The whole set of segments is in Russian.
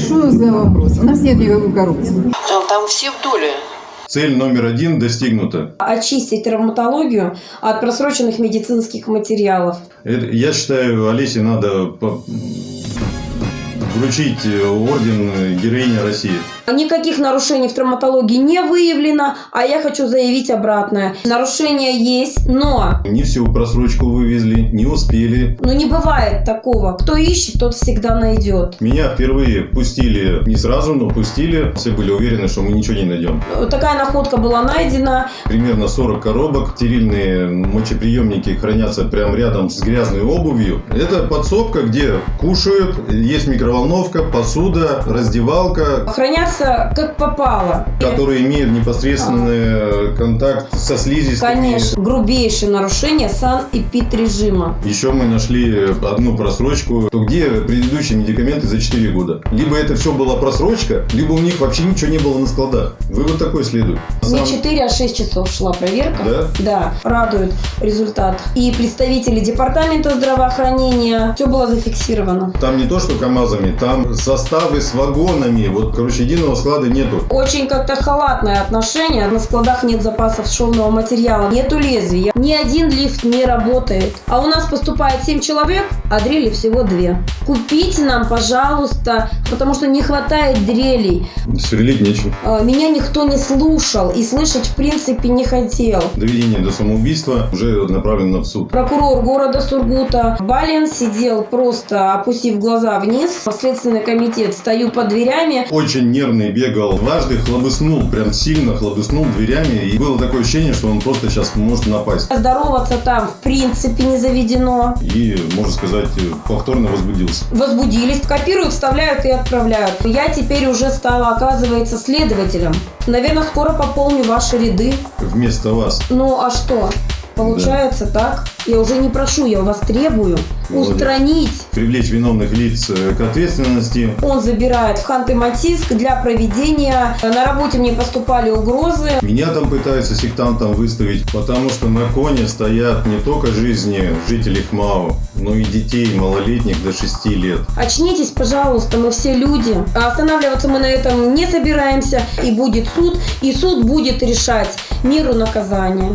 Что за вопрос? У нас нет никакой коррупции. Там все в доле. Цель номер один достигнута. очистить травматологию от просроченных медицинских материалов. Это- Я считаю, Олесе надо по- вручить орден героиня России. Никаких нарушений в травматологии не выявлено, а я хочу заявить обратное. Нарушения есть, но Не всю просрочку вывезли, не успели. ну, не бывает такого. Кто ищет, тот всегда найдет. Меня впервые пустили не сразу, но пустили. Все были уверены, что мы ничего не найдем. Такая находка была найдена. Примерно 40 коробок. Стерильные мочеприемники хранятся прямо рядом с грязной обувью. Это подсобка, где кушают, есть микроволновка, посуда, раздевалка, Хранятся как попало. которые имеют непосредственный контакт со слизистыми. Конечно, грубейшее нарушение санэпид-режима. Еще мы нашли одну просрочку. То где предыдущие медикаменты за 4 года? Либо это все была просрочка, либо у них вообще ничего не было на складах. Вывод такой следует. Не Сам- 4, а 6 часов шла проверка. Да? Да, радует результат. И представители департамента здравоохранения, все было зафиксировано. Там не то, что КАМАЗами, там составы с вагонами. Вот, короче, единого склада нету. Очень как-то халатное отношение. На складах нет запасов шовного материала, нету лезвия. Ни один лифт не работает. А у нас поступает 7 человек, а дрели всего 2. Купите нам, пожалуйста, потому что не хватает дрелей. Сверлить нечем. А, Меня никто не слушал и слышать в принципе не хотел. Доведение до самоубийства уже направлено в суд. Прокурор города Сургута Балин сидел просто опустив глаза вниз. Следственный комитет стою под дверями. Очень нервный бегал. Дважды хлобыснул, прям сильно хлобыснул дверями. И было такое ощущение, что он просто сейчас может напасть. Здороваться там в принципе не заведено. И, можно сказать, повторно возбудился. Возбудились, копируют, вставляют и отправляют. Я теперь уже стала, оказывается, следователем. Наверное, скоро пополню ваши ряды. Вместо вас. Ну а что? Получается так. Я уже не прошу, я у вас требую Молодец. устранить. Привлечь виновных лиц э, к ответственности. Он забирает в Ханты-Мансийск для проведения. На работе мне поступали угрозы. Меня там пытаются сектантом выставить, потому что на коне стоят не только жизни жителей ХМАО, но и детей малолетних до 6 лет. Очнитесь, пожалуйста, мы все люди. А Останавливаться мы на этом не собираемся. И будет суд, и суд будет решать меру наказания.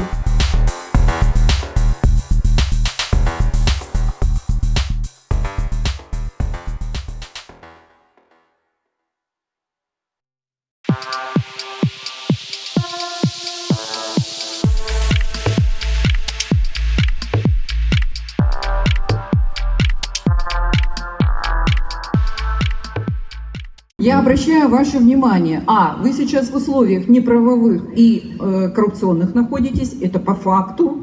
Обращаю ваше внимание, а, вы сейчас в условиях неправовых и э, коррупционных находитесь, это по факту.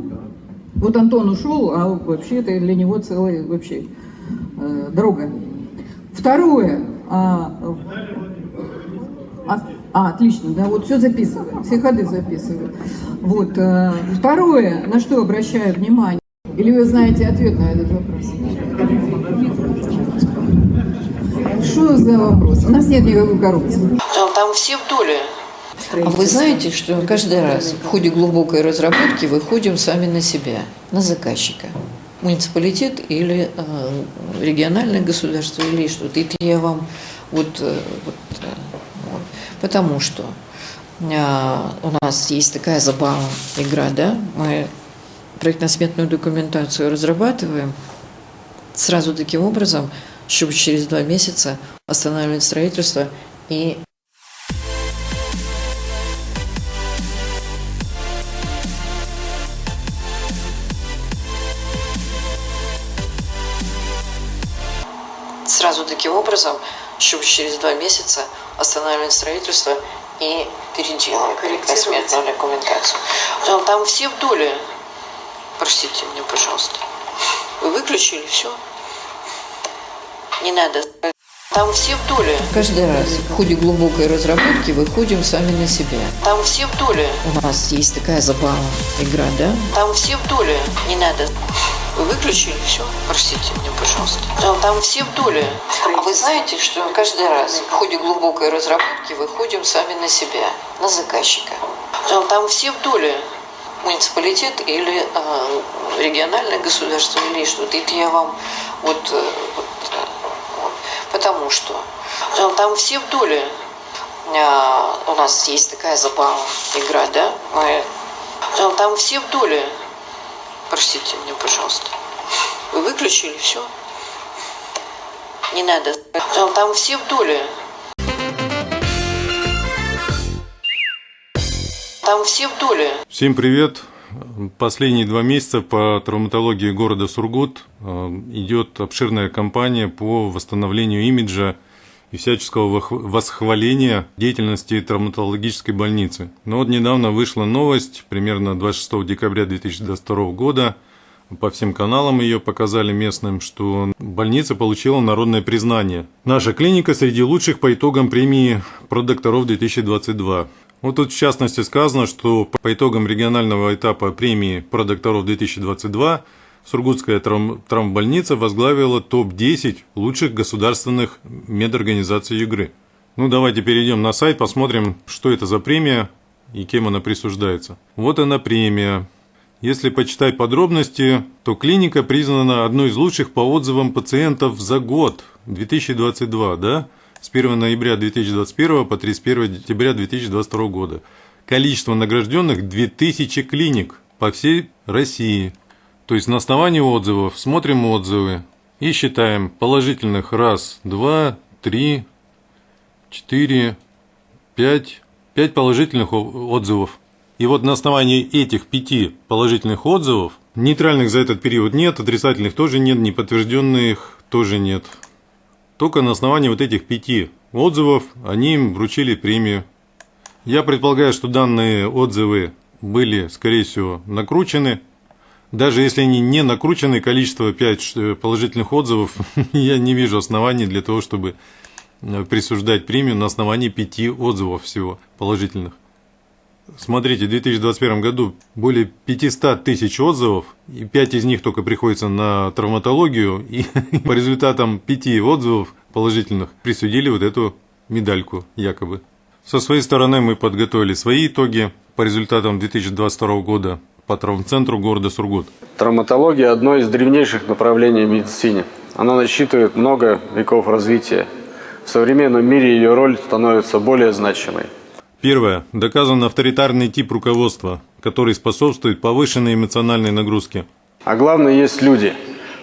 Вот Антон ушел, а вообще это для него целая вообще э, дорога. Второе, а, а, а, отлично, да, вот все записываю, все ходы записываю. Вот, э, второе, на что обращаю внимание, или вы знаете ответ на этот вопрос? Что за вопрос? У нас нет никакой коррупции. Там все в доле. А вы знаете, что каждый раз в ходе глубокой разработки выходим сами на себя, на заказчика. Муниципалитет или э, региональное государство или что-то. Это я вам вот, э, вот, э, вот. потому что э, у нас есть такая забава, игра, да, мы проектно-сметную документацию разрабатываем сразу таким образом, чтобы через два месяца останавливать строительство и сразу таким образом, чтобы через два месяца останавливать строительство и переделывать проектно-сметную документацию. Там, там все в доле. Простите меня, пожалуйста. Вы выключили все? Не надо. Там все в доле. Каждый раз в ходе глубокой разработки выходим сами на себя. Там все в доле. У нас есть такая забава, игра, да? Там все в доле. Не надо. Вы выключили все? Простите меня, пожалуйста. Там, там все в доле. А вы знаете, что каждый раз в ходе глубокой разработки выходим сами на себя, на заказчика. Там, там все в доле. Муниципалитет или э, региональное государство или что-то. Это я вам вот, э, вот, э, вот. Потому что Там, там все в доле. А, у нас есть такая забава, игра, да? Мы... Там, там все в доле. Простите меня, пожалуйста. Вы выключили все? Не надо. Там, там все в доле. Там все в доле. Всем привет! Последние два месяца по травматологии города Сургут э, идет обширная кампания по восстановлению имиджа и всяческого восхваления деятельности травматологической больницы. Но вот недавно вышла новость, примерно 26 декабря 2022 года, по всем каналам ее показали местным, что больница получила народное признание. Наша клиника среди лучших по итогам премии «Продокторов 2022». Вот тут в частности сказано, что по итогам регионального этапа премии «Продокторов 2022» Сургутская травм- травмбольница возглавила топ-10 лучших государственных медорганизаций Югры. Ну, давайте перейдем на сайт, посмотрим, что это за премия и кем она присуждается. Вот она премия. Если почитать подробности, то клиника признана одной из лучших по отзывам пациентов за год 2022, да? С 1 ноября 2021 по 31 декабря 2022 года. Количество награжденных 2000 клиник по всей России. То есть на основании отзывов смотрим отзывы и считаем положительных раз, два, три, четыре, пять, пять положительных отзывов. И вот на основании этих пяти положительных отзывов, нейтральных за этот период нет, отрицательных тоже нет, неподтвержденных тоже нет. Только на основании вот этих пяти отзывов они им вручили премию. Я предполагаю, что данные отзывы были, скорее всего, накручены. Даже если они не накручены, количество 5 положительных отзывов, я не вижу оснований для того, чтобы э, присуждать премию на основании 5 отзывов всего положительных. Смотрите, в 2021 году более 500 тысяч отзывов, и 5 из них только приходится на травматологию, и по результатам 5 отзывов положительных присудили вот эту медальку якобы. Со своей стороны мы подготовили свои итоги по результатам 2022 года по травмцентру города Сургут. Травматология – одно из древнейших направлений в медицине. Она насчитывает много веков развития. В современном мире ее роль становится более значимой. Первое. Доказан авторитарный тип руководства, который способствует повышенной эмоциональной нагрузке. А главное, есть люди,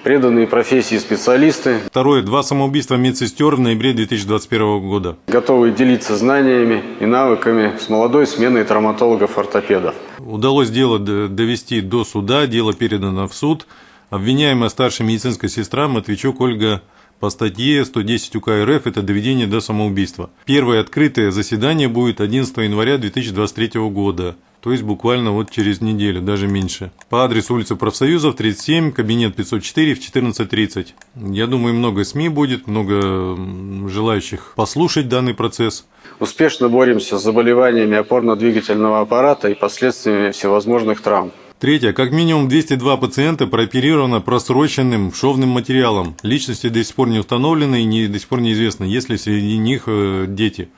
преданные профессии специалисты, Второе. Два самоубийства медсестер в ноябре 2021 года. готовые делиться знаниями и навыками с молодой сменой травматологов-ортопедов. Удалось дело довести до суда, дело передано в суд. Обвиняемая старшая медицинская сестра Матвейчук Ольга по статье 110 УК РФ – это доведение до самоубийства. Первое открытое заседание будет 11 января 2023 года, то есть буквально вот через неделю, даже меньше. По адресу улица Профсоюзов, 37, кабинет 504 в 14.30. Я думаю, много СМИ будет, много желающих послушать данный процесс. Успешно боремся с заболеваниями опорно-двигательного аппарата и последствиями всевозможных травм. Третье. Как минимум 202 пациента прооперировано просроченным шовным материалом. Личности до сих пор не установлены и не, до сих пор неизвестно, есть ли среди них э, дети.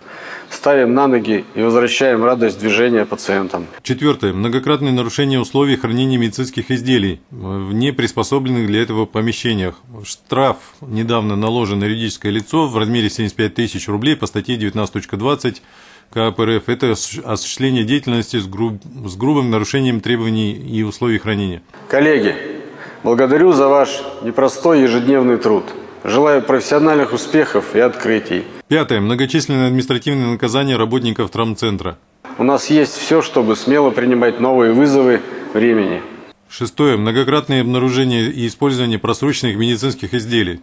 Ставим на ноги и возвращаем радость движения пациентам. Четвертое. Многократное нарушение условий хранения медицинских изделий э, в неприспособленных для этого помещениях. Штраф недавно наложен на юридическое лицо в размере 75 тысяч рублей по статье 19.20 КП РФ. Это осущ- осуществление деятельности с, груб- с грубым нарушением требований и условий хранения. Коллеги, благодарю за ваш непростой ежедневный труд. Желаю профессиональных успехов и открытий. Пятое. Многочисленные административные наказания работников травмцентра. У нас есть все, чтобы смело принимать новые вызовы времени. Шестое. Многократное обнаружение и использование просроченных медицинских изделий.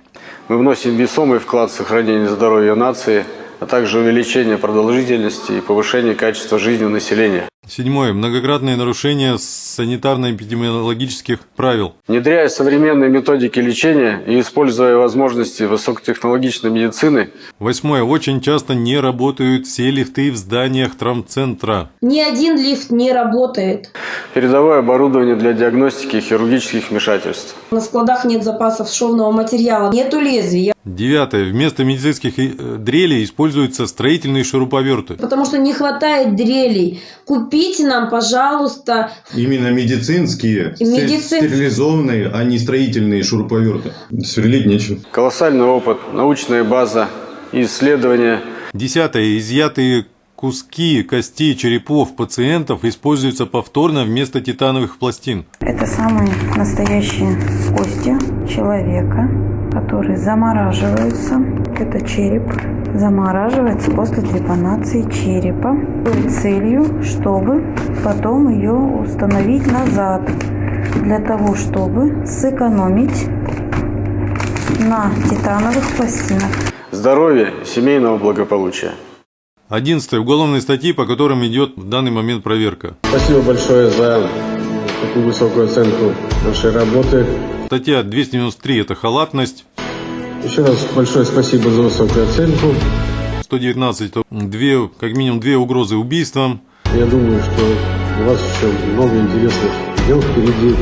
Мы вносим весомый вклад в сохранение здоровья нации, а также увеличение продолжительности и повышение качества жизни населения. Седьмое. Многократное нарушение санитарно-эпидемиологических правил. Внедряя современные методики лечения и используя возможности высокотехнологичной медицины, Восьмое. Очень часто не работают все лифты в зданиях травмцентра. Ни один лифт не работает. передовое оборудование для диагностики хирургических вмешательств. На складах нет запасов шовного материала, нету лезвий. Девятое. Вместо медицинских э, дрелей используются строительные шуруповерты. Потому что не хватает дрелей. Купите нам, пожалуйста, Именно медицинские, Медицин- стерилизованные, а не строительные шуруповерты. Сверлить нечем. Колоссальный опыт, научная база, исследования. Десятое. Изъятые куски костей черепов пациентов используются повторно вместо титановых пластин. Это самые настоящие кости человека, которые замораживаются. Это череп замораживается после трепанации черепа с целью, чтобы потом ее установить назад, для того, чтобы сэкономить на титановых пластинах. Здоровья и семейного благополучия. Одиннадцатое. Уголовные статьи, по которым идет в данный момент проверка. Спасибо большое за такую высокую оценку нашей работы. Статья 293 – это халатность. Еще раз большое спасибо за высокую оценку. 119 – это две, как минимум две угрозы убийством. Я думаю, что у вас еще много интересных дел впереди.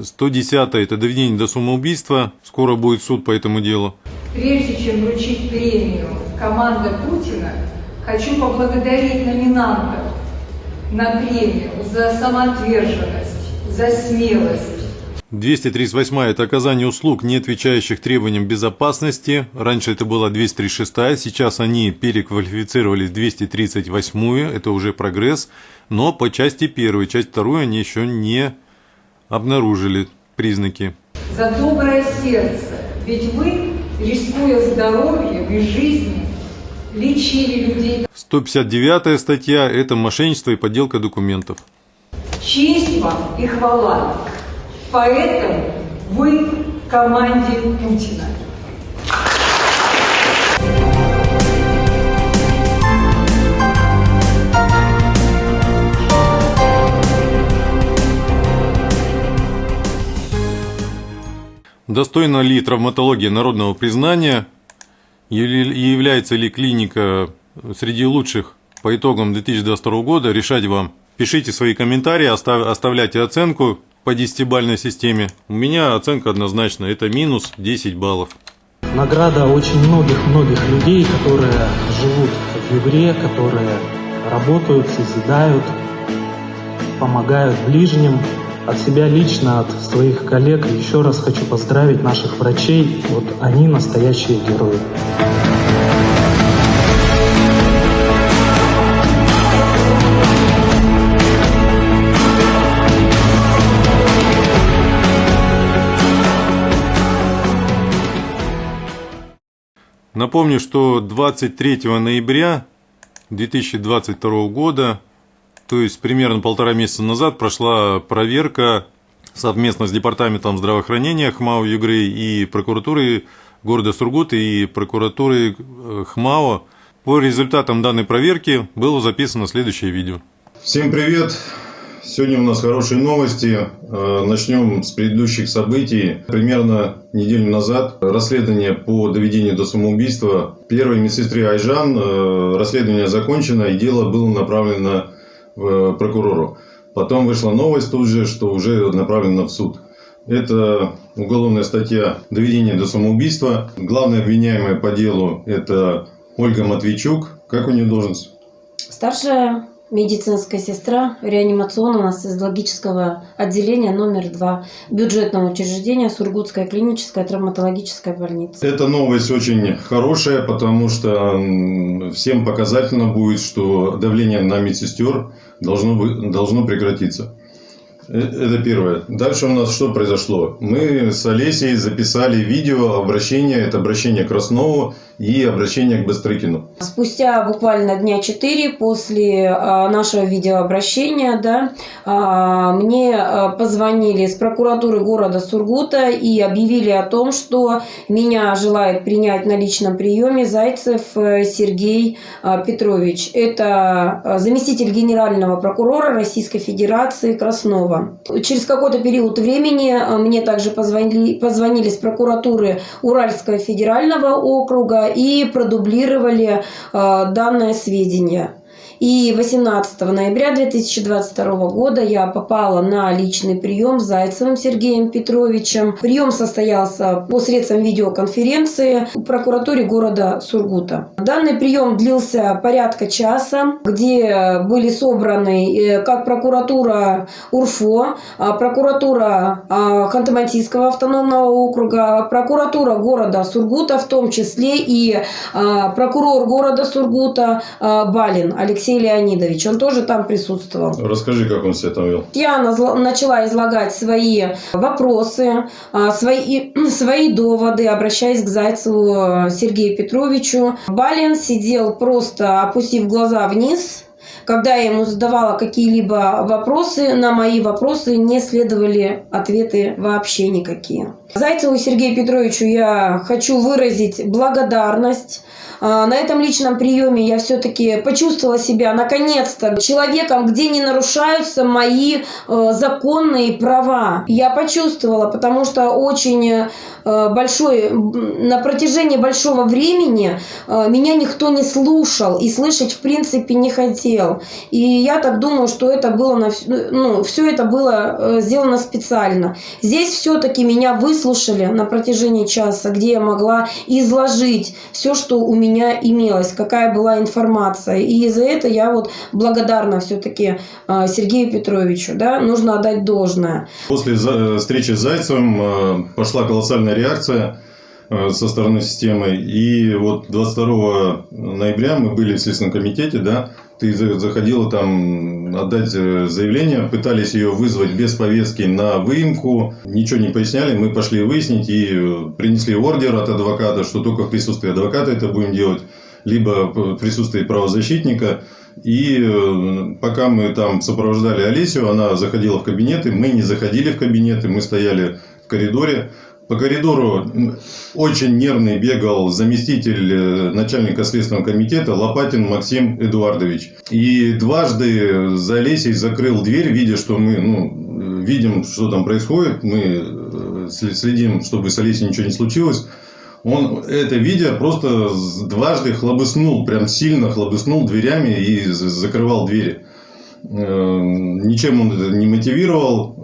110 – это доведение до самоубийства. Скоро будет суд по этому делу. Прежде чем вручить премию «Команда Путина», хочу поблагодарить номинантов на премию за самоотверженность, за смелость, 238 это оказание услуг, не отвечающих требованиям безопасности. Раньше это была 236, сейчас они переквалифицировались в 238, это уже прогресс. Но по части первой, часть второй они еще не обнаружили признаки. За доброе сердце, ведь вы, рискуя здоровьем и жизнью, лечили людей. 159 статья – это мошенничество и подделка документов. Честь вам и хвала. Поэтому вы в команде Путина. Достойна ли травматология народного признания? Является ли клиника среди лучших по итогам 2022 года? Решать вам. Пишите свои комментарии, оставляйте оценку по десятибальной системе. У меня оценка однозначно, это минус 10 баллов. Награда очень многих-многих людей, которые живут в Югре, которые работают, созидают, помогают ближним. От себя лично, от своих коллег еще раз хочу поздравить наших врачей. Вот они настоящие герои. Напомню, что 23 ноября 2022 года то есть примерно полтора месяца назад прошла проверка совместно с Департаментом здравоохранения ХМАО Югры и прокуратурой города Сургут и прокуратурой э, ХМАО. По результатам данной проверки было записано следующее видео. Всем привет! Сегодня у нас хорошие новости. Э, начнем с предыдущих событий. Примерно неделю назад расследование по доведению до самоубийства первой медсестры Айжан. Э, расследование закончено и дело было направлено Э, прокурору. Потом вышла новость тут же, что уже направлено в суд. Это уголовная статья «Доведение до самоубийства». Главный обвиняемый по делу – это Ольга Матвейчук. Как у нее должность? Старшая медицинская сестра реанимационного анестезиологического отделения номер 2 бюджетного учреждения Сургутская клиническая травматологическая больница. Эта новость очень хорошая, потому что всем показательно будет, что давление на медсестер должно, должно прекратиться. Э, это первое. Дальше у нас что произошло? Мы с Олесей записали видео обращение, это обращение Краснову и обращение к Бастрыкину. Спустя буквально дня четыре после а, нашего видеообращения да, а, мне а, позвонили с прокуратуры города Сургута и объявили о том, что меня желает принять на личном приеме Зайцев э, Сергей Петрович. Это заместитель генерального прокурора Российской Федерации Краснова. Через какой-то период времени мне также позвонили, позвонили с прокуратуры Уральского федерального округа и продублировали э, данное сведения. И 18 ноября 2022 года я попала на личный прием с Зайцевым Сергеем Петровичем. Прием состоялся по средствам видеоконференции в прокуратуре города Сургута. Данный прием длился порядка часа, где были собраны э, как прокуратура УРФО, а, прокуратура а, Ханты-Мансийского автономного округа, прокуратура города Сургута, в том числе и а, прокурор города Сургута Балин Алексей Алексей Леонидович, он тоже там присутствовал. Расскажи, как он себя там вел. Я начала излагать свои вопросы, а, свои, свои доводы, обращаясь к Зайцеву Сергею Петровичу. Балин сидел просто опустив глаза вниз, когда я ему задавала какие-либо вопросы, на мои вопросы не следовали ответы вообще никакие. Зайцеву Сергею Петровичу я хочу выразить благодарность а, на этом личном приеме я все-таки почувствовала себя наконец-то человеком, где не нарушаются мои э, законные права. Я почувствовала, потому что очень э, большой, на протяжении большого времени э, меня никто не слушал и слышать в принципе не хотел. И я так думаю, что это было, на, ну, все это было сделано специально. Здесь все-таки меня выслушали на протяжении часа, где я могла изложить все, что у меня имелось, какая была информация. И за это я вот благодарна все-таки а, Сергею Петровичу. Да? Нужно отдать должное. После э, встречи с Зайцевым э, пошла колоссальная реакция э, со стороны системы. И вот 22 ноября мы были в Следственном комитете, да, ты заходила там отдать заявление, пытались ее вызвать без повестки на выемку, ничего не поясняли, мы пошли выяснить и принесли ордер от адвоката, что только в присутствии адвоката это будем делать, либо в присутствии правозащитника. И э, пока мы там сопровождали Олесю, она заходила в кабинеты, мы не заходили в кабинеты, мы стояли в коридоре. По коридору очень нервный бегал заместитель э, начальника Следственного комитета Лопатин Максим Эдуардович. И дважды за Олесей закрыл дверь, видя, что мы ну, видим, что там происходит. Мы э, следим, чтобы с Олесей ничего не случилось. Он это видя просто дважды хлобыснул, прям сильно хлобыснул дверями и закрывал двери. Э, ничем он это не мотивировал.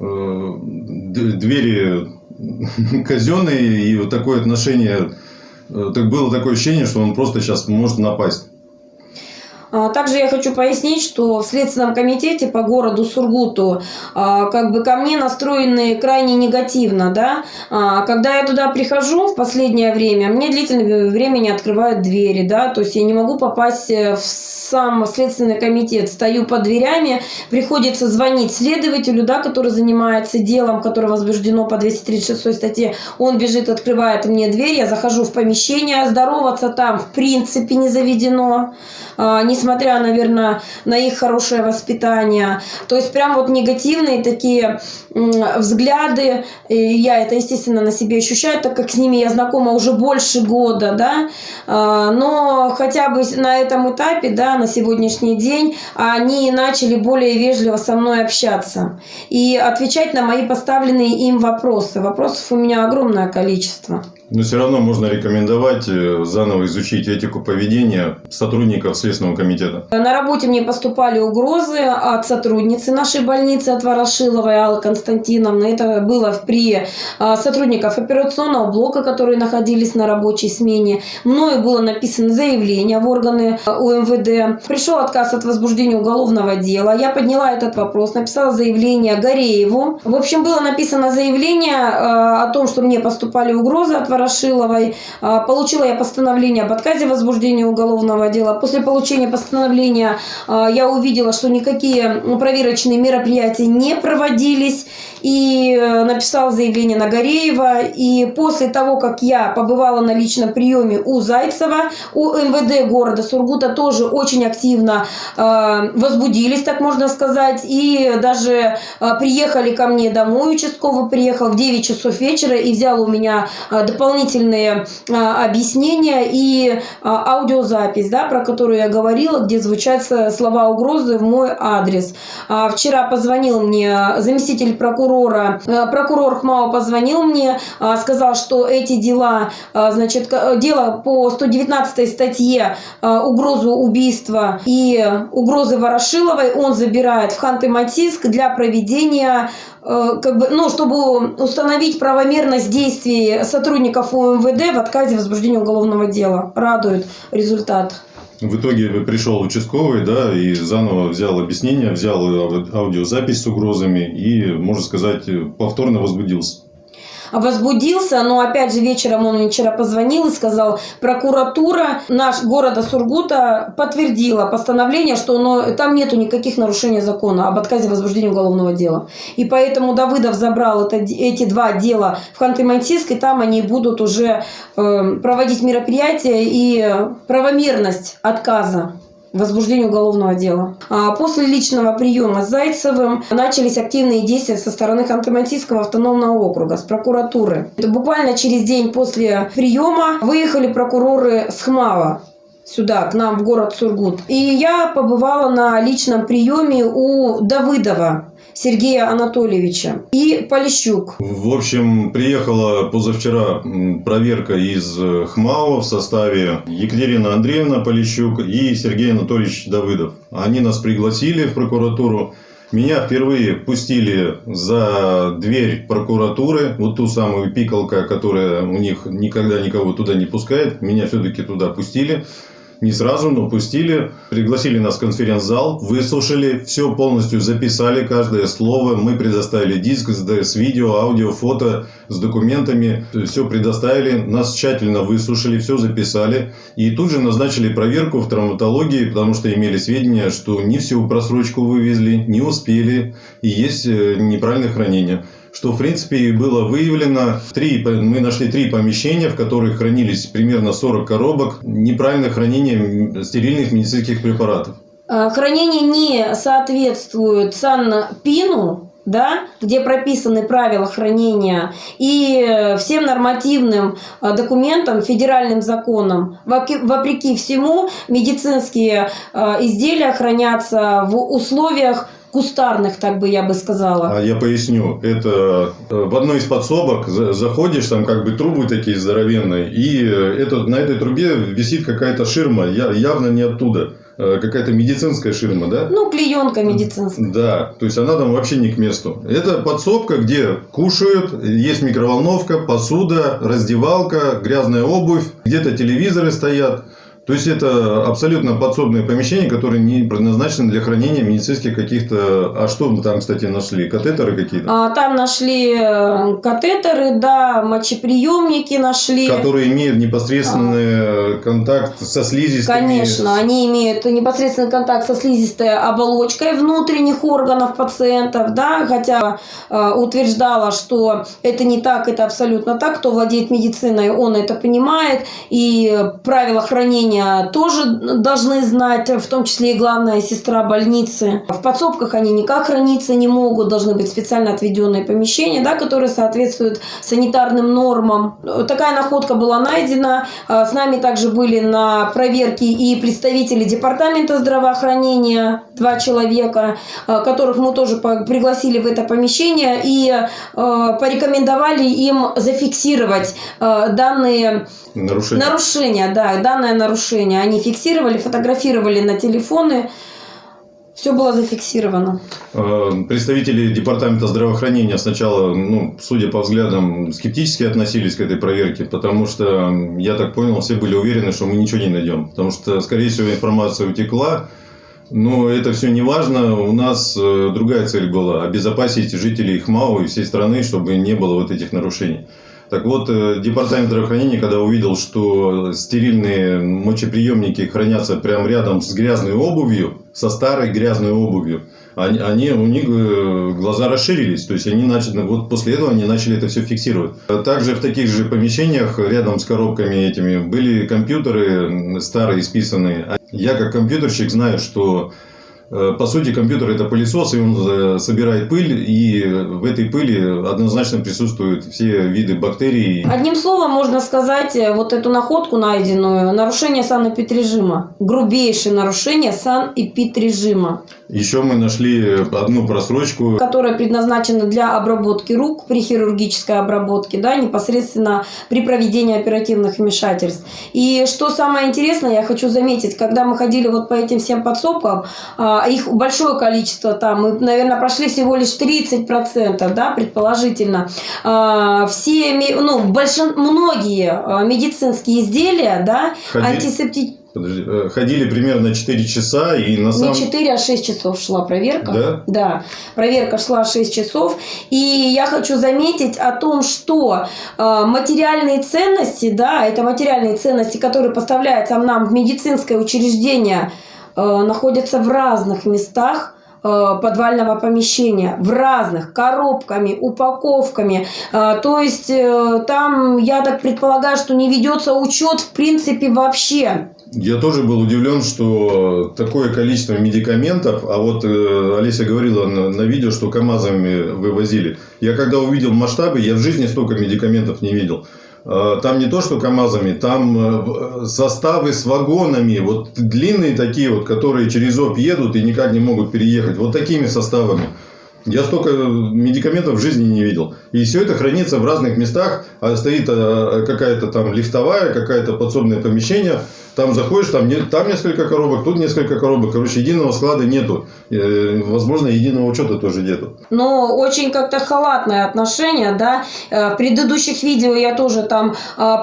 Двери казенные, и вот такое отношение, э, так было такое ощущение, что он просто сейчас может напасть. А, также я хочу пояснить, что в Следственном комитете по городу Сургуту а, как бы ко мне настроены крайне негативно. Да? А, когда я туда прихожу в последнее время, мне длительное время не открывают двери. Да? То есть я не могу попасть в сам Следственный комитет. Стою под дверями, приходится звонить следователю, да, который занимается делом, которое возбуждено по 236 статье. Он бежит, открывает мне дверь, я захожу в помещение, здороваться там в принципе не заведено. Не несмотря, наверное, на их хорошее воспитание. То есть прям вот негативные такие взгляды. Я это, естественно, на себе ощущаю, так как с ними я знакома уже больше года, да. А, но хотя бы на этом этапе, да, на сегодняшний день, они начали более вежливо со мной общаться и отвечать на мои поставленные им вопросы. Вопросов у меня огромное количество. Но все равно можно рекомендовать э, заново изучить этику поведения сотрудников Следственного комитета. На работе мне поступали угрозы от сотрудницы нашей больницы, от Ворошиловой Аллы Константиновны. Это было при а, сотрудников операционного блока, которые находились на рабочей смене. Мною было написано заявление в органы а, УМВД. Пришел отказ от возбуждения уголовного дела. Я подняла этот вопрос, написала заявление Горееву. В общем, было написано заявление а, о том, что мне поступали угрозы от Ворошиловой. А, получила я постановление об отказе возбуждения уголовного дела. После получения постановления а, я увидела, что никакие проверочные мероприятия не проводились. И э, написала заявление на Гореева. И после того, как я побывала на личном приеме у Зайцева, у МВД города Сургута тоже очень активно а, возбудились, так можно сказать. И даже приехали ко мне домой, участковый приехал в 9 часов вечера и взял у меня дополнительные объяснения и аудиозапись, да, про которую я говорила, где звучат слова угрозы в мой адрес. А, вчера позвонил мне заместитель прокурора прокурора. Э, Прокурор Хмао позвонил мне, а, сказал, что эти дела, а, значит, дело по 119 статье угрозу убийства и угрозы Ворошиловой он забирает в Ханты-Мансийск для проведения э, как бы, ну, чтобы установить правомерность действий сотрудников УМВД в отказе возбуждения уголовного дела. Радует результат. В итоге пришел участковый, да, и заново взял объяснение, взял ау- аудиозапись с угрозами и, можно сказать, повторно возбудился. Возбудился, но опять же вечером он мне вчера позвонил и сказал, прокуратура наш города Сургута подтвердила постановление, что оно, там нету никаких нарушений закона об отказе возбуждения уголовного дела. И поэтому Давыдов забрал это, эти два дела в Ханты-Мансийск, и там они будут уже э, проводить мероприятия и правомерность отказа возбуждению уголовного дела. А после личного приема с Зайцевым начались активные действия со стороны Ханты-Мансийского автономного округа, с прокуратуры. Это буквально через день после приема выехали прокуроры с Хмава сюда, к нам в город Сургут. И я побывала на личном приеме у Давыдова Сергея Анатольевича и Полищук. В общем, приехала позавчера проверка из э, ХМАО в составе Екатерина Андреевна Полищук и Сергей Анатольевич Давыдов. Они нас пригласили в прокуратуру. Меня впервые пустили за дверь прокуратуры, вот ту самую пикалка, которая у них никогда никого туда не пускает. Меня все-таки туда пустили. Не сразу, но пустили. Пригласили нас в конференц-зал, выслушали, все полностью записали, каждое слово. Мы предоставили диск с, видео, аудио, фото, с документами. Все предоставили, нас тщательно выслушали, все записали. И тут же назначили проверку в травматологии, потому что имели сведения, что не всю просрочку вывезли, не успели, и есть э, неправильное хранение что в принципе было выявлено. Три, мы нашли три помещения, в которых хранились примерно 40 коробок неправильное хранение стерильных медицинских препаратов. А, Хранение не соответствует СанПину, да, где прописаны правила хранения, и всем нормативным а, документам, федеральным законам. Вопреки всему, медицинские а, изделия хранятся в условиях кустарных, так бы я бы сказала. А я поясню. Это э, в одной из подсобок за- заходишь, там как бы трубы такие здоровенные, и э, это, на этой трубе висит какая-то ширма, явно не оттуда. Э, Какая-то медицинская ширма, да? Ну, клеенка медицинская. Да, то есть она там вообще не к месту. Это подсобка, где кушают, есть микроволновка, посуда, раздевалка, грязная обувь, где-то телевизоры стоят. То есть это абсолютно подсобное помещение, которое не предназначено для хранения медицинских каких-то... А что мы там, кстати, нашли? Катетеры какие-то? А, Там нашли э, катетеры, да, мочеприемники нашли. Которые имеют непосредственный контакт со слизистыми. Конечно, они имеют непосредственный контакт со слизистой оболочкой внутренних органов пациентов, да, хотя э, утверждала, что это не так, это абсолютно так. Кто владеет медициной, он это понимает, и правила хранения тоже должны знать, в том числе и главная сестра больницы. В подсобках они никак храниться не могут, должны быть специально отведенные помещения, да, которые соответствуют санитарным нормам. Такая находка была найдена. А, С нами также были на проверке и представители департамента здравоохранения, два человека, а, которых мы тоже пригласили в это помещение и а, порекомендовали им зафиксировать данные Нарушения. нарушения, да, данное нарушение. Они фиксировали, фотографировали на телефоны. Все было зафиксировано. Э, Представители департамента здравоохранения сначала, ну, судя по взглядам, скептически относились к этой проверке, потому что, я так понял, все были уверены, что мы ничего не найдем. Потому что, скорее всего, информация утекла. Но это все не важно. У нас э, другая цель была – обезопасить жителей ХМАУ и всей страны, чтобы не было вот этих нарушений. Так вот, э, департамент здравоохранения, когда увидел, что стерильные мочеприемники хранятся прямо рядом с грязной обувью, со старой грязной обувью, они, они- у них э, глаза расширились. То есть они начали, вот после этого они начали это все фиксировать. Также в таких же помещениях рядом с коробками этими были компьютеры старые, списанные. Я как компьютерщик знаю, что По сути, компьютер это пылесос, и он э, собирает пыль, и в этой пыли однозначно присутствуют все виды бактерий. Одним словом можно сказать, э, вот эту находку найденную, нарушение санэпидрежима. Грубейшее нарушение санэпидрежима, Еще мы нашли одну просрочку. которая предназначена для обработки рук при хирургической обработке, да, непосредственно при проведении оперативных вмешательств. И что самое интересное, я хочу заметить, когда мы ходили вот по этим всем подсобкам, а, их большое количество там, мы, наверное, прошли всего лишь 30%, да, предположительно. А, Все, ну, большин, многие а, медицинские изделия, да, антисептики, Подожди, э, ходили примерно 4 часа, и на самом... не 4, а 6 часов шла проверка. Да? Да, проверка шла 6 часов. И я хочу заметить о том, что материальные ценности, да, это материальные ценности, которые поставляются нам в медицинское учреждение, находятся в разных местах э, подвального помещения в разных коробками, упаковками. Э, То есть э, там, я так предполагаю, что не ведется учет в принципе вообще. Я тоже был удивлен, что такое количество медикаментов, а вот э, Олеся говорила на, на видео, что КАМАЗами вывозили. Я когда увидел масштабы, я в жизни столько медикаментов не видел. Э, Там не то, что КАМАЗами, там э, в- составы с вагонами, вот длинные такие вот, которые через ОП едут и никак не могут переехать, вот такими составами. Я столько медикаментов в жизни не видел. И все это хранится в разных местах. А стоит э, какая-то там лифтовая, какое-то подсобное помещение. Там заходишь, там, там несколько коробок, тут несколько коробок. Короче, единого склада нету. Э, Возможно, единого учета тоже нету. но очень как-то халатное отношение, да. Э, В предыдущих видео я тоже там э,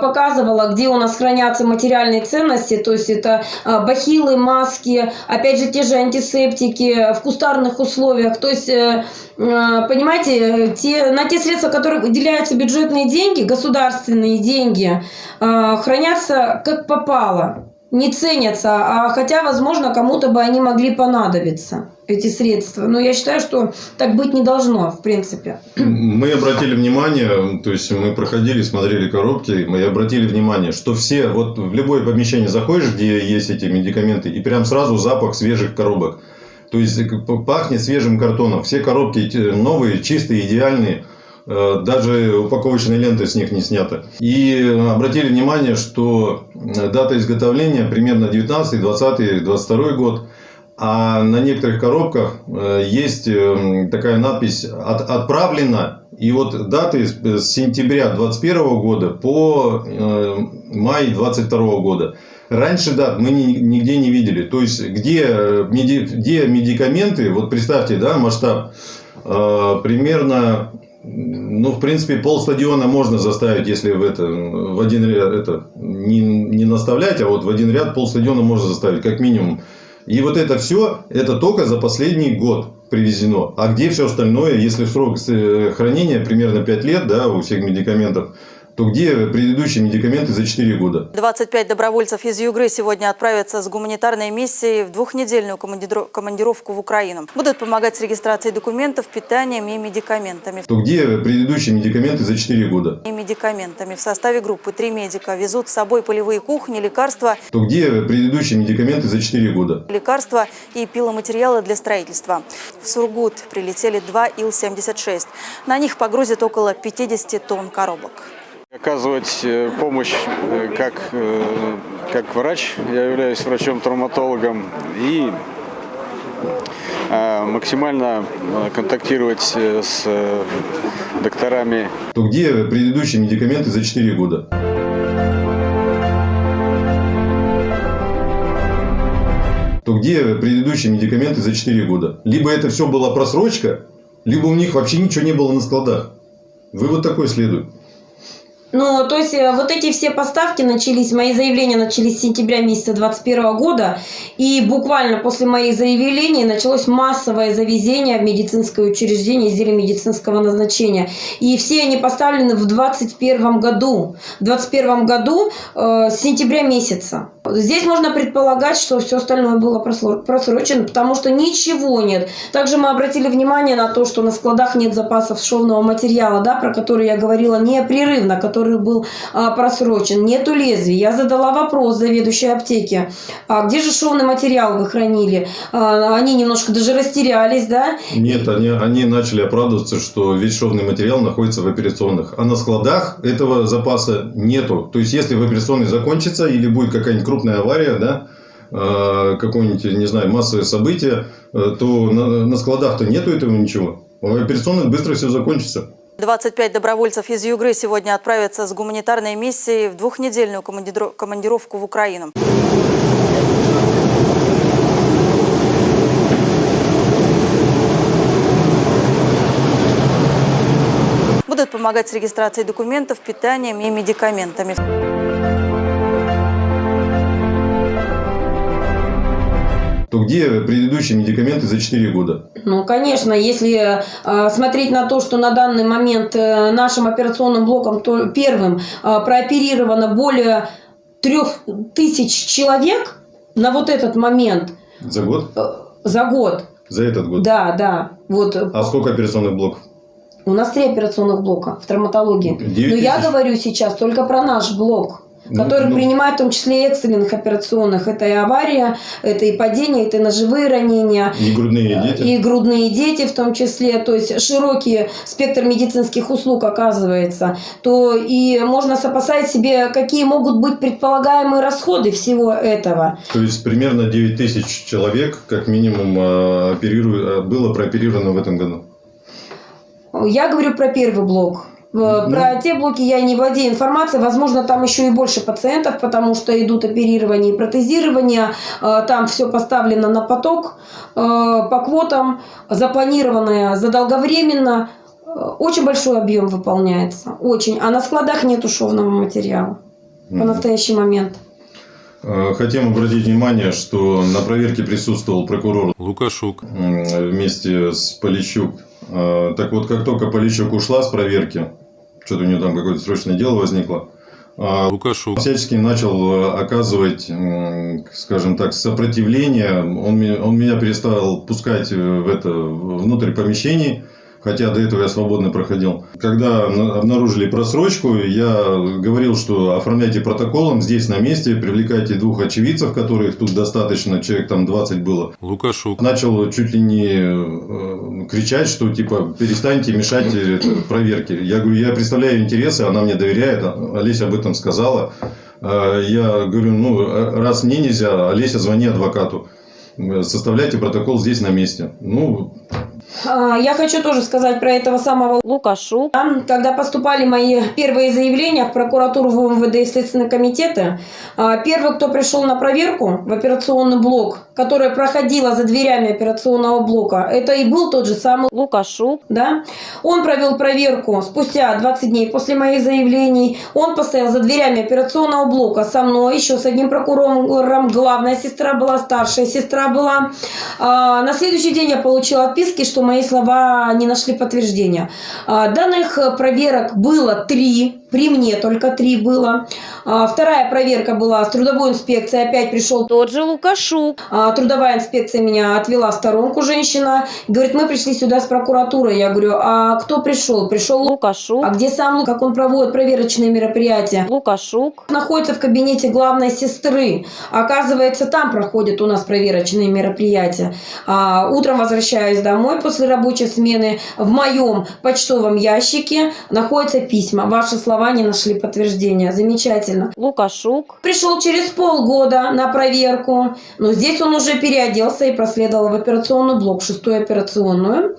показывала, где у нас хранятся материальные ценности, то есть это э, бахилы, маски, опять же те же антисептики в кустарных условиях, то есть э, э, понимаете, те, на те средства, которые выделяются бюджетные деньги, государственные деньги, э, хранятся как попало не ценятся, а хотя, возможно, кому-то бы они могли понадобиться, эти средства. Но я считаю, что так быть не должно, в принципе. Мы обратили внимание, то есть мы проходили, смотрели коробки, мы обратили внимание, что все, вот в любое помещение заходишь, где есть эти медикаменты, и прям сразу запах свежих коробок. То есть э, пахнет свежим картоном. Все коробки эти новые, чистые, идеальные. Э, Даже упаковочные ленты с них не сняты. И обратили внимание, что э, дата изготовления примерно 19, 20, 22 год. А на некоторых коробках э, есть э, такая надпись «От- «Отправлено». И вот даты с сентября 2021 года по э, май 2022 года. Раньше дат мы ни- нигде не видели. То есть, где, э, где медикаменты, вот представьте, да, масштаб, э, примерно, ну, в принципе, полстадиона можно заставить, если в, это, в один ряд это не, не наставлять, а вот в один ряд полстадиона можно заставить, как минимум. И вот это все, это только за последний год привезено. А где все остальное, если срок э, хранения примерно 5 лет, да, у всех медикаментов, то где предыдущие медикаменты за 4 года? 25 добровольцев из Югры сегодня отправятся с гуманитарной миссией в двухнедельную командиро- командировку в Украину. Будут помогать с регистрацией документов, питанием и медикаментами. То где предыдущие медикаменты за 4 года? И медикаментами. В составе группы три медика везут с собой полевые кухни, лекарства, То где предыдущие медикаменты за 4 года? лекарства и пиломатериалы для строительства. В Сургут прилетели два Ил-76. На них погрузят около 50 тонн коробок. Оказывать э, помощь э, как, э, как врач, я являюсь врачом-травматологом, и э, максимально контактировать с докторами То где предыдущие медикаменты за 4 года? То где предыдущие медикаменты за 4 года? Либо это все была просрочка, либо у них вообще ничего не было на складах. Вывод такой следует. Ну, то есть э, вот эти все поставки начались, мои заявления начались с сентября месяца 2021 года, и буквально после моих заявлений началось массовое завезение в медицинское учреждение изделий медицинского назначения. И все они поставлены в 2021 году. В 2021 году э, с сентября месяца. Здесь можно предполагать, что все остальное было просрочено, потому что ничего нет. Также мы обратили внимание на то, что на складах нет запасов шовного материала, да, про который я говорила непрерывно, который был а, просрочен. Нету лезвий. Я задала вопрос заведующей аптеки, а где же шовный материал вы хранили? А, они немножко даже растерялись, да, Нет, они, они начали оправдываться, что весь шовный материал находится в операционных. А на складах этого запаса нету. То есть, если в операционной закончится или будет какая-нибудь крупная авария, да, э, какое-нибудь, не знаю, массовое событие, э, то на, складах-то нету этого ничего. В операционных быстро все закончится. 25 добровольцев из Югры сегодня отправятся с гуманитарной миссией в двухнедельную командировку в Украину. Будут помогать с регистрацией документов, питанием и медикаментами. То где предыдущие медикаменты за 4 года? Ну, конечно, если э, смотреть на то, что на данный момент э, нашим операционным блоком то, первым э, прооперировано более трех тысяч человек на вот этот момент За год? за год. За этот год? Да, да. Вот А сколько операционных блоков? у нас три операционных блока в травматологии. Но я говорю сейчас только про наш блок. Ну, Который ну. принимает в том числе и экстренных операционных. Это и авария, это и падение, это и ножевые ранения, И грудные дети? и грудные дети в том числе, то есть широкий спектр медицинских услуг оказывается, то и можно сопоставить себе, какие могут быть предполагаемые расходы всего этого. То есть примерно 9 тысяч человек, как минимум, э, опериру- э, было прооперировано в этом году. Я говорю про первый блок. Э, Ну. Про те блоки я не владею информацией. Возможно, там еще и больше пациентов, потому что идут оперирование и протезирование. Э, Там все поставлено на поток э, по квотам, запланированное задолговременно. Очень большой объем выполняется. Очень. А на складах нет шовного материала по настоящий момент. Хотим обратить внимание, что на проверке присутствовал прокурор Лукашук. вместе с Полищук. Э, Так вот, как только Полищук ушла с проверки, что-то у нее там какое-то срочное дело возникло, э, Лукашук. всячески начал э, оказывать, скажем так, сопротивление. Он, он меня перестал пускать э, в это, внутрь помещений, хотя до этого я свободно проходил. Когда на- обнаружили просрочку, я говорил, что оформляйте протоколом здесь на месте, привлекайте двух очевидцев, которых тут достаточно, человек там 20 было. Лукашук. Начал чуть ли не э, кричать, что типа перестаньте мешать э, проверке. Я говорю, я представляю интересы, она мне доверяет, а- Олеся об этом сказала. Э, Я говорю, ну, раз мне нельзя, Олеся, звони адвокату. Э, Составляйте протокол здесь на месте. Ну, А, Я хочу тоже сказать про этого самого Лукашу. Когда поступали мои первые заявления в прокуратуру, в МВД и Следственные комитеты, а, первый, кто пришел на проверку в операционный блок, которая проходила за дверями операционного блока, это и был тот же самый Лукашу. Да? Он провел проверку спустя 20 дней после моих заявлений. Он постоял за дверями операционного блока со мной, еще с одним прокурором. Главная сестра была, старшая сестра была. А, На следующий день я получила отписки, что мои слова не нашли подтверждения. А, Данных проверок было три, при мне только три было. А, Вторая проверка была с трудовой инспекцией, опять пришел тот же Лукашук. А, Трудовая инспекция меня отвела в сторонку женщина. Говорит, мы пришли сюда с прокуратурой. Я говорю, а кто пришел? Пришел Лукашук. А где сам Лук? Как он проводит проверочные мероприятия? Лукашук. Находится в кабинете главной сестры. Оказывается, там проходят у нас проверочные мероприятия. А, утром возвращаюсь домой после рабочей смены. В моем почтовом ящике находятся письма. Ваши слова не нашли подтверждения. Замечательно. Лукашук. Пришел через полгода на проверку. Но здесь он уже переоделся и проследовал в операционный блок, шестую операционную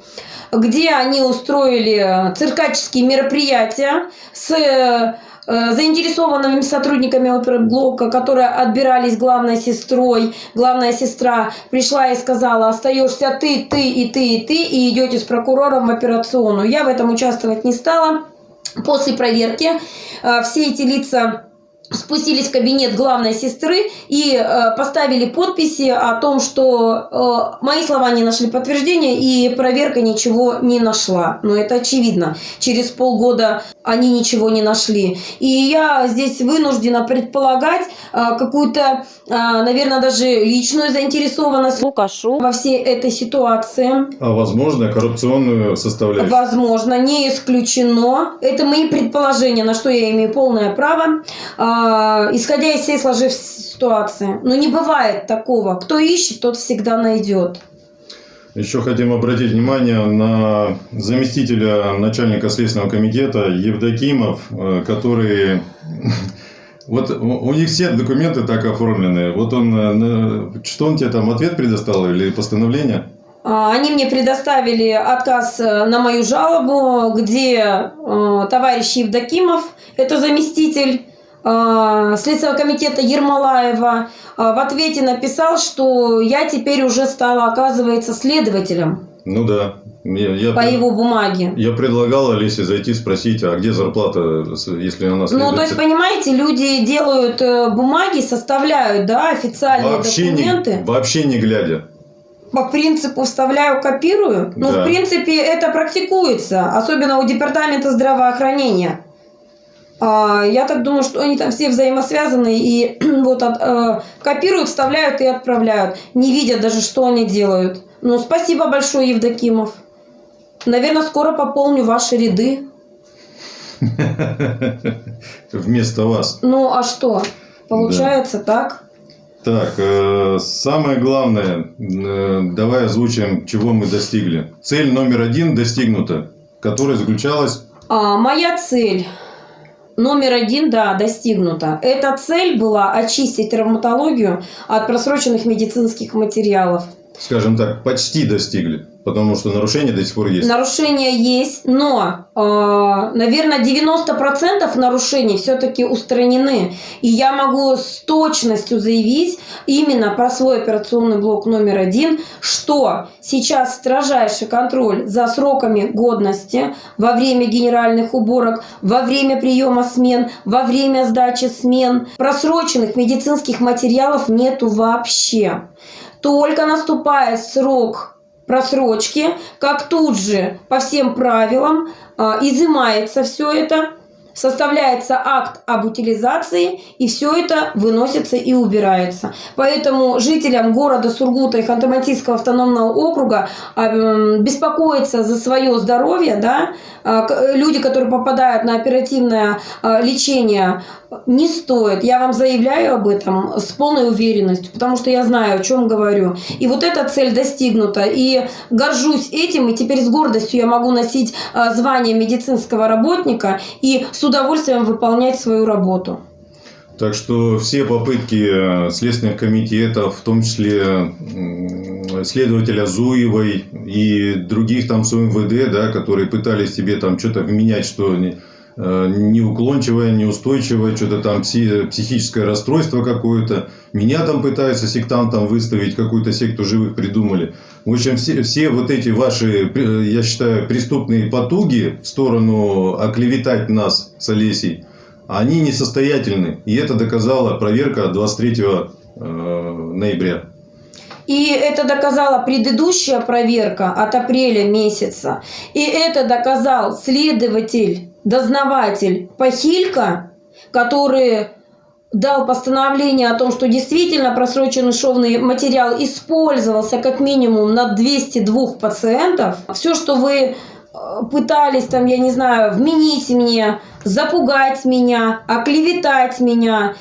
где они устроили циркаческие мероприятия с э, заинтересованными сотрудниками оперблока, которые отбирались главной сестрой. Главная сестра пришла и сказала, остаешься ты, ты и ты и ты, и идете с прокурором в операционную. Я в этом участвовать не стала. После проверки э, все эти лица спустились в кабинет главной сестры и э, поставили подписи о том, что э, мои слова не нашли подтверждения и проверка ничего не нашла. Но это очевидно. Через полгода они ничего не нашли. И я здесь вынуждена предполагать э, какую-то, э, наверное, даже личную заинтересованность Лукашу во всей этой ситуации. А возможно, коррупционную составляющую. Возможно, не исключено. Это мои предположения, на что я имею полное право. А, исходя из всей сложившейся ситуации. Но не бывает такого. Кто ищет, тот всегда найдет. Еще хотим обратить внимание на заместителя начальника Следственного комитета Евдокимов, э, который... Вот у них все документы так оформлены. Вот он, э, что он тебе там, ответ предоставил или постановление? А, Они мне предоставили отказ э, на мою жалобу, где товарищ Евдокимов, это заместитель Следственного комитета Ермолаева, э, в ответе написал, что я теперь уже стала, оказывается, следователем Ну да. Я, я по его бумаге. Я предлагал Олесе зайти спросить, а где зарплата, если она Ну, следователь? то есть, понимаете, люди делают э, бумаги, составляют, да, официальные вообще документы. не, вообще не глядя. по принципу вставляю, копирую. Да. в принципе, это практикуется, особенно у департамента здравоохранения. А, Я так думаю, что они там все взаимосвязаны и вот от- э, копируют, вставляют и отправляют, не видят даже, что они делают. Ну, спасибо большое, Евдокимов. Наверное, скоро пополню ваши ряды. Вместо вас. Ну, а что? Получается так? Так, э, самое главное, э, давай озвучим, чего мы достигли. Цель номер один достигнута, которая заключалась... А, моя цель номер один, да, достигнута. Эта цель была очистить травматологию от просроченных медицинских материалов. Скажем так, почти достигли, потому что нарушения до сих пор есть. Нарушения есть, но, э, наверное, 90% нарушений все-таки устранены. И я могу с точностью заявить именно про свой операционный блок номер один, что сейчас строжайший контроль за сроками годности во время генеральных уборок, во время приема смен, во время сдачи смен. Просроченных медицинских материалов нету вообще. Только наступает срок просрочки, как тут же по всем правилам а, изымается все это, составляется акт об утилизации, и все это выносится и убирается. Поэтому жителям города Сургута и Ханты-Мансийского автономного округа беспокоиться за свое здоровье, да, а, люди, которые попадают на оперативное а, лечение, не стоит. Я вам заявляю об этом с полной уверенностью, потому что я знаю, о чем говорю. И вот эта цель достигнута. И горжусь этим, и теперь с гордостью я могу носить а, звание медицинского работника и с удовольствием выполнять свою работу. Так что все попытки э, следственных комитетов, в том числе следователя Зуевой и других там с УМВД, да, которые пытались тебе там что-то вменять, что э, неуклончивое, неустойчивое, что-то там пси- психическое расстройство какое-то. Меня там пытаются сектантом выставить, какую-то секту живых придумали. В общем, все, все вот эти ваши, при- я считаю, преступные потуги в сторону оклеветать нас с Олесей, они несостоятельны. И это доказала проверка 23 э, ноября. И это доказала предыдущая проверка от апреля месяца. И это доказал следователь, дознаватель Пахилько, который дал постановление о том, что действительно просроченный шовный материал использовался как минимум на 202 пациентов. Все, что вы э, пытались там, я не знаю, вменить мне, запугать меня, оклеветать меня,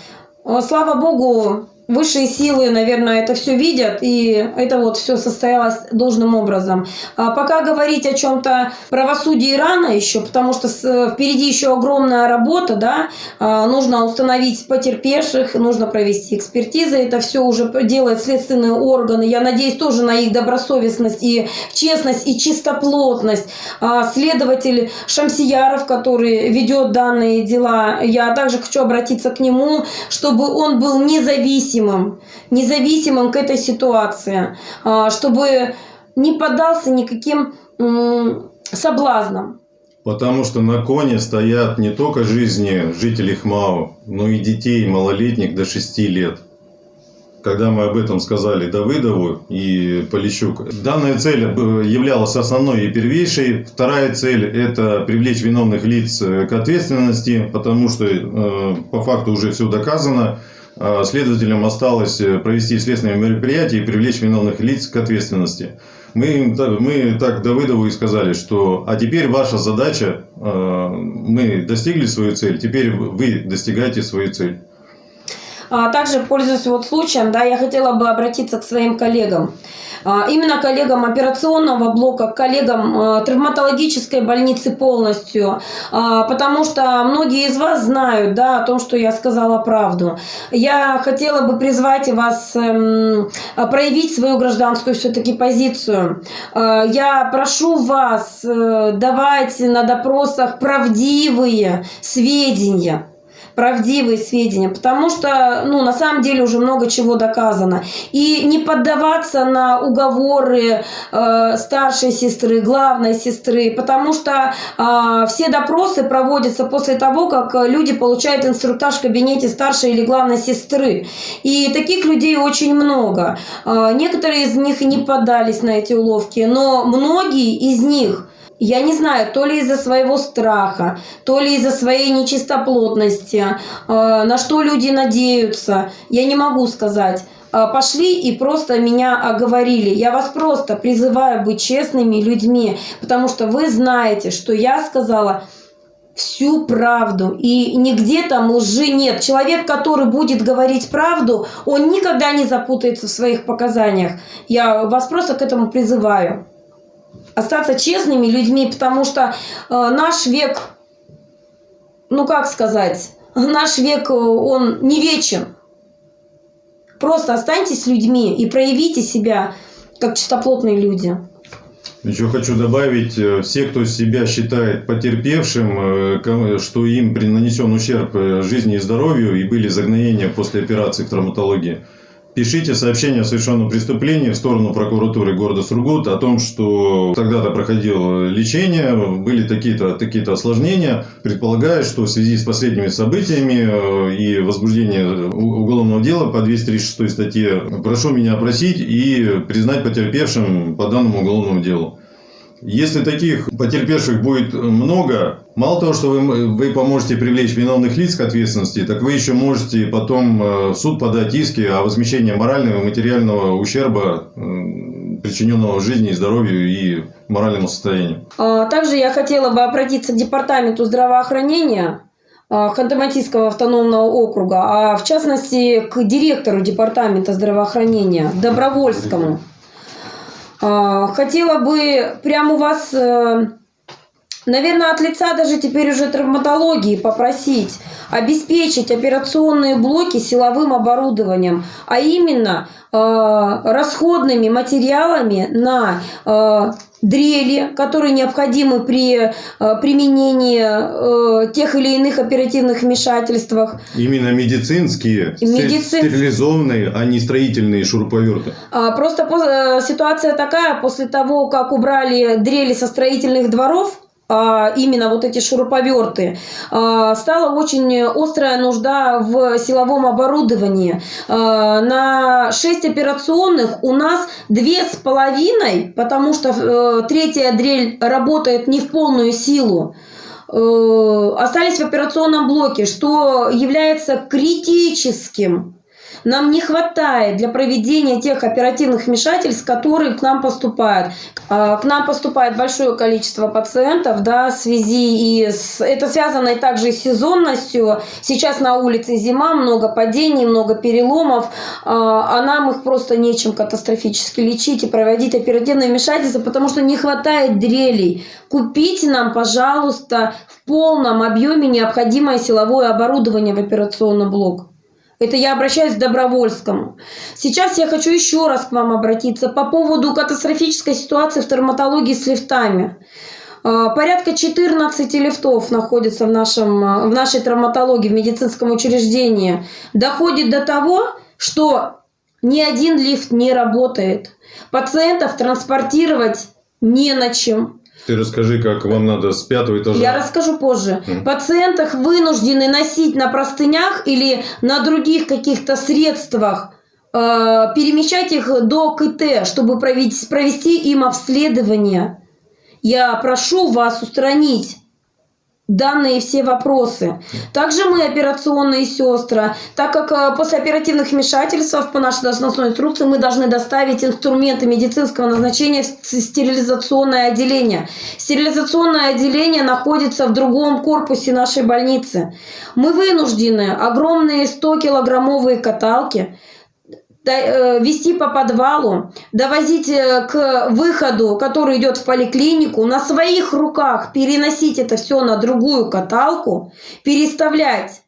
э, слава богу, высшие силы, наверное, это все видят, и это вот все состоялось должным образом. А пока говорить о чем-то правосудии рано еще, потому что впереди еще огромная работа, да, А, нужно установить потерпевших, нужно провести экспертизы, это все уже делают следственные органы, я надеюсь тоже на их добросовестность и честность и чистоплотность. А, Следователь Шамсияров, который ведет данные дела, я также хочу обратиться к нему, чтобы он был независимым, независимым к этой ситуации, а, чтобы не поддался никаким соблазнам. Потому что на коне стоят не только жизни жителей ХМАО, но и детей малолетних до 6 лет. Когда мы об этом сказали Давыдову и Полищук, данная цель э, являлась основной и первейшей. Вторая цель – это привлечь виновных лиц к ответственности, потому что э, по факту уже все доказано. А следователям осталось провести следственные мероприятия и привлечь виновных лиц к ответственности. Мы, мы так Давыдову и сказали, что а теперь ваша задача, э, мы достигли свою цель, теперь вы достигаете свою цель. А также, пользуясь вот случаем, да, я хотела бы обратиться к своим коллегам. А, именно коллегам операционного блока, коллегам а, травматологической больницы полностью, а, потому что многие из вас знают да, о том, что я сказала правду. Я хотела бы призвать вас эм, проявить свою гражданскую все-таки позицию. Я прошу вас э, давать на допросах правдивые сведения правдивые сведения, потому что, ну, на самом деле уже много чего доказано. И не поддаваться на уговоры э, старшей сестры, главной сестры, потому что э, все допросы проводятся после того, как люди получают инструктаж в кабинете старшей или главной сестры. И таких людей очень много. Э, некоторые из них не поддались на эти уловки, но многие из них я не знаю, то ли из-за своего страха, то ли из-за своей нечистоплотности, э, на что люди надеются, я не могу сказать. Э, пошли и просто меня оговорили. Я вас просто призываю быть честными людьми, потому что вы знаете, что я сказала всю правду. И нигде там лжи нет. Человек, который будет говорить правду, он никогда не запутается в своих показаниях. Я вас просто к этому призываю остаться честными людьми, потому что э, наш век, ну как сказать, наш век, э, он не вечен. Просто останьтесь людьми и проявите себя как чистоплотные люди. Еще хочу добавить, э, все, кто себя считает потерпевшим, что им нанесен ущерб жизни и здоровью и были загноения после операции в травматологии – Пишите сообщение о совершенном преступлении в сторону прокуратуры города Сургут о том, что тогда-то проходил лечение, были такие-то такие осложнения. Предполагаю, что в связи с последними событиями э, и возбуждением уголовного дела по 236 статье прошу меня опросить и признать потерпевшим по данному уголовному делу. Если таких потерпевших будет много, мало того, что вы, вы поможете привлечь виновных лиц к ответственности, так вы еще можете потом э, в суд подать иски о возмещении морального и материального ущерба, причиненного жизни и здоровью и моральному состоянию. А, также я хотела бы обратиться к департаменту здравоохранения а, Ханты-Мансийского автономного округа, а в частности к директору департамента здравоохранения Добровольскому. А, хотела бы прямо у вас, э, наверное, от лица даже теперь уже травматологии попросить обеспечить операционные блоки силовым оборудованием, а именно э, расходными материалами на э, дрели, которые необходимы при э, применении э, тех или иных оперативных вмешательствах. Именно медицинские, Медицин... стерилизованные, а не строительные шуруповерты. А, просто э, ситуация такая, после того, как убрали дрели со строительных дворов, именно вот эти шуруповерты, а, стала очень острая нужда в силовом оборудовании. А, на 6 операционных у нас две с половиной, потому что э, третья дрель работает не в полную силу. Э, остались в операционном блоке, что является критическим нам не хватает для проведения тех оперативных вмешательств, которые к нам поступают. А, к нам поступает большое количество пациентов, да, в связи и с... Это связано и также с сезонностью. Сейчас на улице зима, много падений, много переломов, а, а нам их просто нечем катастрофически лечить и проводить оперативные вмешательства, потому что не хватает дрелей. Купите нам, пожалуйста, в полном объеме необходимое силовое оборудование в операционный блок. Это я обращаюсь к Добровольскому. Сейчас я хочу еще раз к вам обратиться по поводу катастрофической ситуации в травматологии с лифтами. А, порядка 14 лифтов находится в, нашем, в нашей травматологии, в медицинском учреждении. Доходит до того, что ни один лифт не работает. Пациентов транспортировать не на чем. Ты расскажи, как вам надо с пятого этажа. Я расскажу позже. Мгм. Пациентах вынуждены носить на простынях или на других каких-то средствах, э, перемещать их до КТ, чтобы провести, провести им обследование. Я прошу вас устранить данные все вопросы. Также мы, операционные сестры, так как э, после оперативных вмешательств по нашей должностной инструкции мы должны доставить инструменты медицинского назначения в стерилизационное отделение. Стерилизационное отделение находится в другом корпусе нашей больницы. Мы вынуждены огромные 100-килограммовые каталки вести по подвалу, довозить э, к выходу, который идет в поликлинику, на своих руках переносить это все на другую каталку, переставлять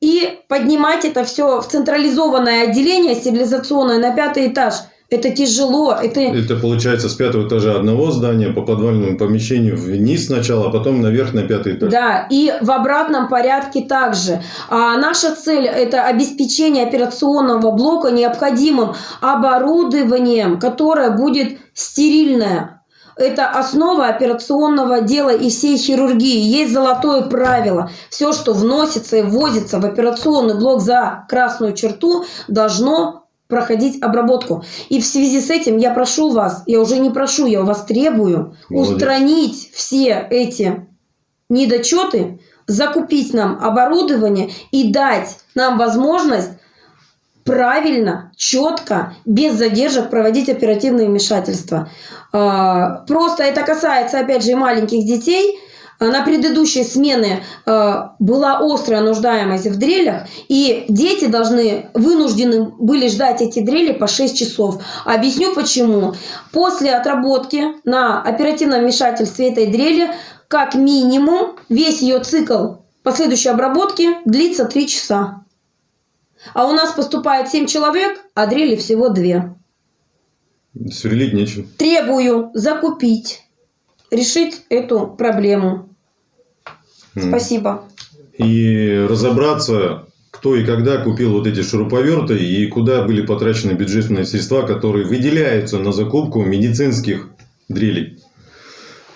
и поднимать это все в централизованное отделение стерилизационное на пятый этаж. Это тяжело, это Это получается с пятого этажа одного здания по подвальному помещению вниз сначала, а потом наверх на пятый этаж. Да, и в обратном порядке также. А наша цель – это обеспечение операционного блока необходимым оборудованием, которое будет стерильное. Это основа операционного дела и всей хирургии. Есть золотое правило. Все, что вносится и ввозится в операционный блок за красную черту, должно проходить обработку. И в связи с этим я прошу вас, я уже не прошу, я у вас требую Молодец. устранить все эти недочеты, закупить нам оборудование и дать нам возможность правильно, четко, без задержек проводить оперативные вмешательства. А, Просто это касается, опять же, и маленьких детей. А, На предыдущей смены а, была острая нуждаемость в дрелях, и дети должны, вынуждены были ждать эти дрели по 6 часов. Объясню почему. После отработки на оперативном вмешательстве этой дрели, как минимум, весь ее цикл последующей обработки длится 3 часа. А у нас поступает 7 человек, а дрели всего 2. Сверлить нечем. Требую закупить, решить эту проблему. Спасибо. И разобраться, кто и когда купил вот эти шуруповерты и куда были потрачены бюджетные средства, которые выделяются на закупку медицинских дрелей.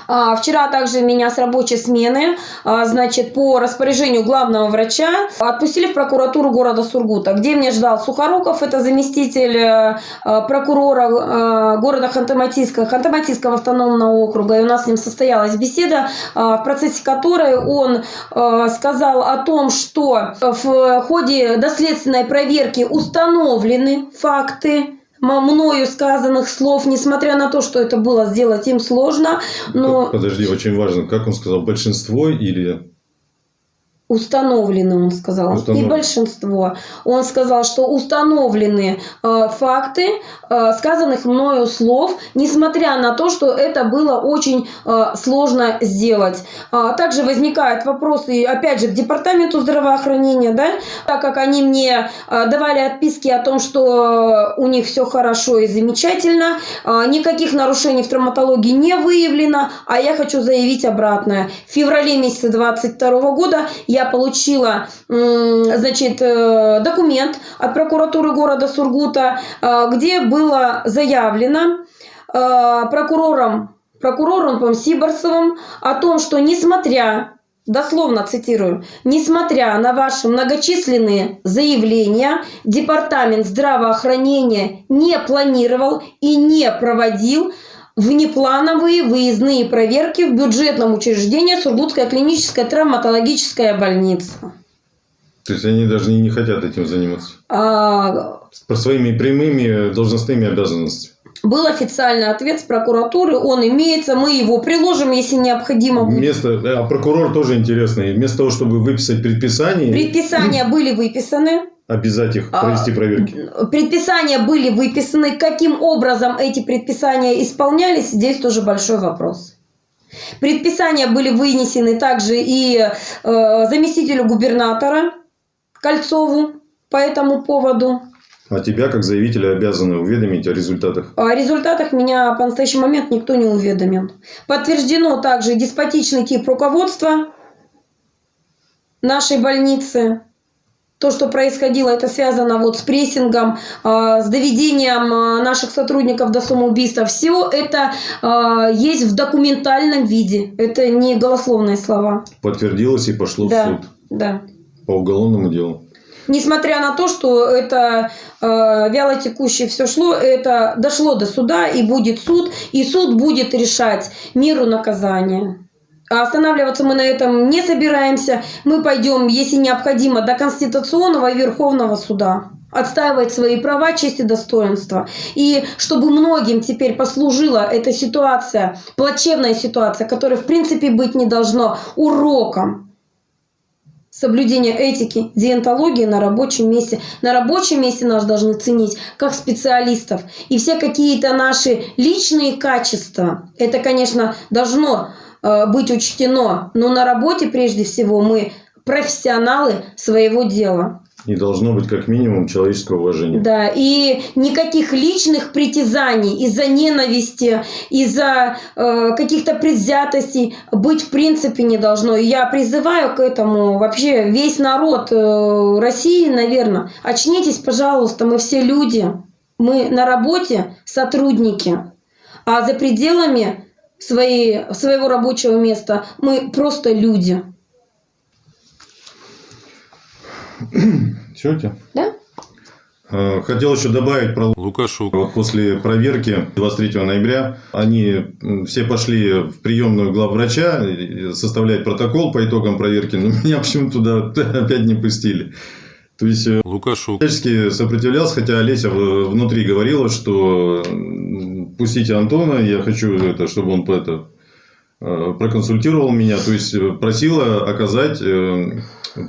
А, Вчера также меня с рабочей смены, а, значит, по распоряжению главного врача отпустили в прокуратуру города Сургута, где меня ждал Сухоруков, это заместитель э, э, прокурора э, города Ханты-Мансийска, Ханты-Мансийского автономного округа. И у нас с ним состоялась беседа, в процессе которой он сказал о том, что в ходе доследственной проверки установлены факты мною сказанных слов, несмотря на то, что это было сделать им сложно, но Подожди, очень важно, как он сказал, большинство или... установлены, он сказал, не Установлены. большинство. Он сказал, что установлены э, факты э, сказанных мною слов, несмотря на то, что это было очень э, сложно сделать. А, также возникают вопросы, опять же, к департаменту здравоохранения, да, так как они мне э, давали отписки о том, что у них все хорошо и замечательно, э, никаких нарушений в травматологии не выявлено, а я хочу заявить обратное. В феврале месяце 22 года я получила, м, значит, э, документ от прокуратуры города Сургута, э, где было заявлено э, прокурором, прокурором по-моему, Сиборцевым о том, что несмотря дословно цитирую, несмотря на ваши многочисленные заявления, Департамент здравоохранения не планировал и не проводил внеплановые выездные проверки в бюджетном учреждении Сургутская клиническая травматологическая больница. То есть они даже не, хотят этим заниматься. А, По своими прямыми должностными обязанностями. Был официальный ответ с прокуратуры, он имеется, мы его приложим, если необходимо будет. Вместо, а прокурор тоже интересный. Вместо того, чтобы выписать предписание, Предписания были выписаны, обязать их А, провести проверки. предписания были выписаны. Каким образом эти предписания исполнялись, здесь тоже большой вопрос. Предписания были вынесены также и э, заместителю губернатора Кольцову по этому поводу. А тебя, как заявителя, обязаны уведомить о результатах. О результатах меня по настоящий момент никто не уведомил. Подтверждено также деспотичный тип руководства нашей больницы. То, что происходило, это связано вот с прессингом, э, с доведением э, наших сотрудников до самоубийства. Все это э, есть в документальном виде. Это не голословные слова. Подтвердилось и пошло да, в суд да. по уголовному делу. Несмотря на то, что это э, вяло текущее все шло, это дошло до суда и будет суд, и суд будет решать меру наказания. А останавливаться мы на этом не собираемся. Мы пойдем, если необходимо, до Конституционного и Верховного суда отстаивать свои права, честь и достоинство. И чтобы многим теперь послужила эта ситуация, плачевная ситуация, которая в принципе быть не должно, уроком соблюдения этики, диентологии на рабочем месте. На рабочем месте нас должны ценить как специалистов. И все какие-то наши личные качества, это, конечно, должно быть учтено, но на работе прежде всего мы профессионалы своего дела. И должно быть как минимум человеческое уважение. Да, и никаких личных притязаний из-за ненависти, из-за э, каких-то предвзятостей быть в принципе не должно. И я призываю к этому вообще весь народ э, России, наверное. Очнитесь, пожалуйста, мы все люди. Мы на работе сотрудники. А за пределами своей, своего рабочего места. Мы просто люди. Все это? Да. А, хотел еще добавить про Лукашу. Вот после проверки 23 ноября они все пошли в приемную главврача составлять протокол по итогам проверки, но меня почему-то туда опять не пустили. То есть э, Лукашу всячески сопротивлялся, хотя Олеся внутри говорила, что пустите Антона, я хочу, это, чтобы он это, э, проконсультировал меня, то есть э, просила оказать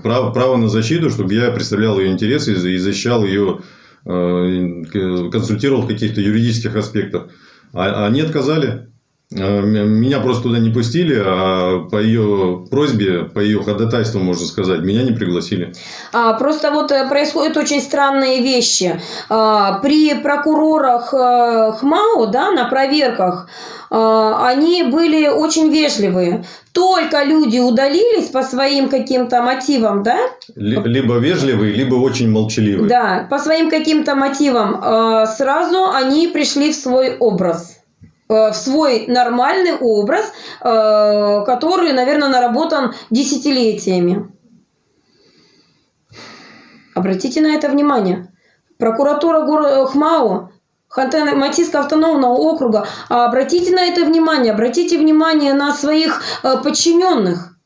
право, право на защиту, чтобы я представлял ее интересы и защищал ее, консультировал в каких-то юридических аспектах. А они отказали. Э, меня просто туда не пустили, а по ее просьбе, по ее ходатайству, можно сказать, меня не пригласили. А, просто вот э, происходят очень странные вещи. А, при прокурорах а, ХМАО, да, на проверках, а, они были очень вежливые. Только люди удалились по своим каким-то мотивам, да? Либо вежливые, либо очень молчаливые. Да, по своим каким-то мотивам. А, сразу они пришли в свой образ. Э, в свой нормальный образ, э, который, наверное, наработан десятилетиями. Обратите на это внимание. Прокуратура города Хмао, Ханты-Мансийского автономного округа, обратите на это внимание, обратите внимание на своих э, подчиненных.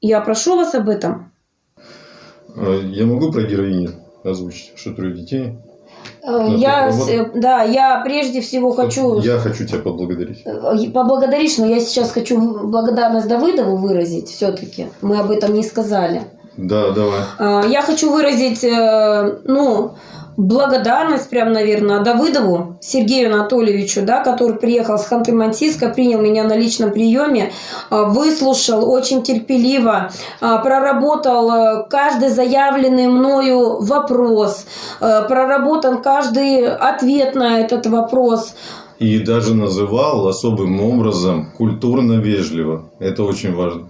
Я прошу вас об этом. Я могу про героиню озвучить, что трое детей? Э, я, да, я прежде всего хочу... Я хочу тебя поблагодарить. Э, поблагодарить, но я сейчас хочу благодарность Давыдову выразить все-таки. Мы об этом не сказали. Да, давай. Э, я хочу выразить, ну, благодарность, прям, наверное, Давыдову Сергею Анатольевичу, да, который приехал с Ханты-Мансийска, принял меня на личном приеме, а, выслушал очень терпеливо, а, проработал каждый заявленный мною вопрос, проработан каждый ответ на этот вопрос. И даже называл особым образом культурно-вежливо. Это очень важно.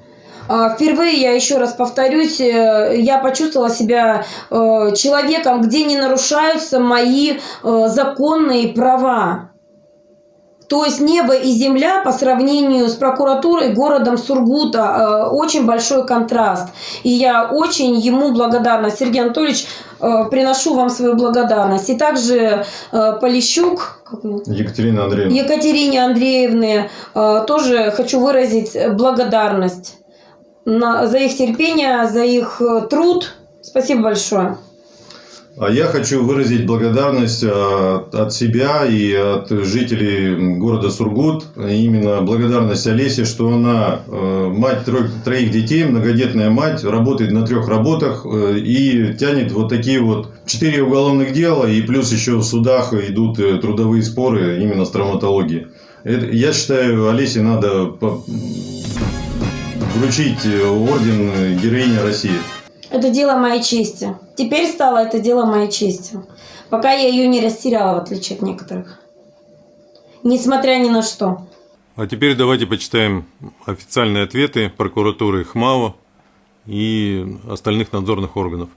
А, впервые, я еще раз повторюсь, э, я почувствовала себя э, человеком, где не нарушаются мои э, законные права. То есть небо и земля по сравнению с прокуратурой городом Сургута очень большой контраст. И я очень ему благодарна. Сергей Анатольевич, приношу вам свою благодарность. И также Полищук, Екатерина Андреевна. Екатерине Андреевне тоже хочу выразить благодарность на, за их терпение, за их э, труд. Спасибо большое. А я хочу выразить благодарность э, от себя и от жителей города Сургут. Именно благодарность Олесе, что она э, мать троих, троих детей, многодетная мать, работает на трех работах и тянет вот такие вот четыре уголовных дела. И плюс еще в судах идут трудовые споры именно с травматологией. Я считаю, Олесе надо вручить э, орден э, героини России? Это дело моей чести. Теперь стало это дело моей чести. Пока я ее не растеряла, в отличие от некоторых. Несмотря ни на что. А теперь давайте почитаем официальные ответы прокуратуры ХМАО и остальных надзорных органов.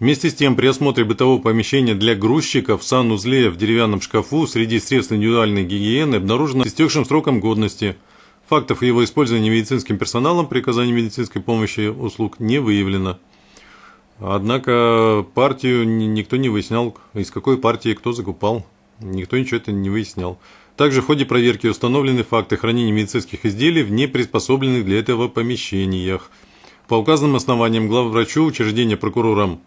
Вместе с тем, при осмотре бытового помещения для грузчиков в санузле в деревянном шкафу среди средств индивидуальной гигиены обнаружено истекшим сроком годности. Фактов его использования медицинским персоналом при оказании медицинской помощи услуг не выявлено. Однако партию никто не выяснял, из какой партии кто закупал. Никто ничего это не выяснял. Также в ходе проверки установлены факты хранения медицинских изделий в неприспособленных для этого помещениях. По указанным основаниям главврачу учреждения прокурором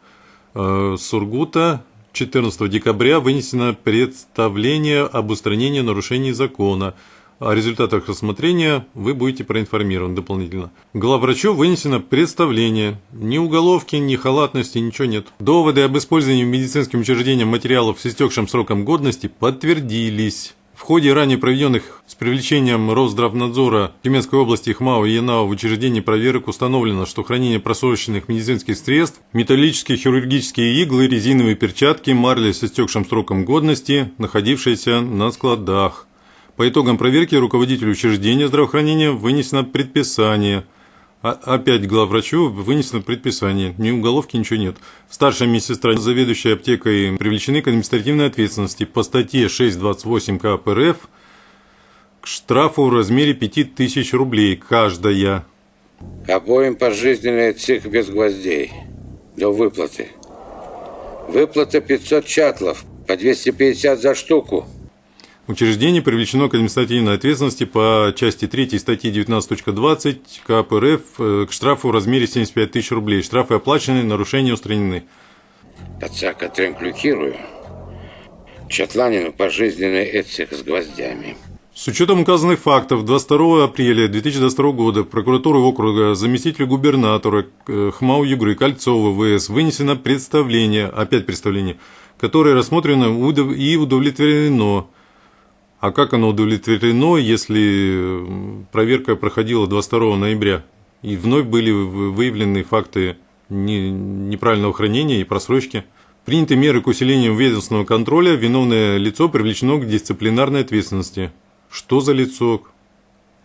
э, Сургута 14 декабря вынесено представление об устранении нарушений закона. О результатах рассмотрения вы будете проинформированы дополнительно. Главврачу вынесено представление. Ни уголовки, ни халатности, ничего нет. Доводы об использовании медицинским учреждением материалов с истекшим сроком годности подтвердились. В ходе ранее проведенных с привлечением Росздравнадзора Тюменской области ХМАО и ЯНАО в учреждении проверок установлено, что хранение просроченных медицинских средств, металлические хирургические иглы, резиновые перчатки, марли с истекшим сроком годности, находившиеся на складах. По итогам проверки руководителю учреждения здравоохранения вынесено предписание – а, опять главврачу вынесено предписание. Ни уголовки, ничего нет. Старшая медсестра, заведующая аптекой, привлечены к административной ответственности по статье 628 КП РФ к штрафу в размере 5000 рублей каждая. Обоим пожизненный цик без гвоздей. До выплаты. Выплата 500 чатлов, по 250 за штуку. Учреждение привлечено к административной ответственности по части 3 статьи 19.20 КП РФ к штрафу в размере 75 тысяч рублей. Штрафы оплачены, нарушения устранены. Отца отренклюкирую. Чатланину пожизненный этих с гвоздями. С учетом указанных фактов 22 апреля 2022 года прокуратуры округа заместителю губернатора э, ХМАУ Югры Кольцова ВС вынесено представление, опять представление, которое рассмотрено и удовлетворено а как оно удовлетворено, если проверка проходила 22 ноября и вновь были выявлены факты неправильного хранения и просрочки? Приняты меры к усилению ведомственного контроля, виновное лицо привлечено к дисциплинарной ответственности. Что за лицо?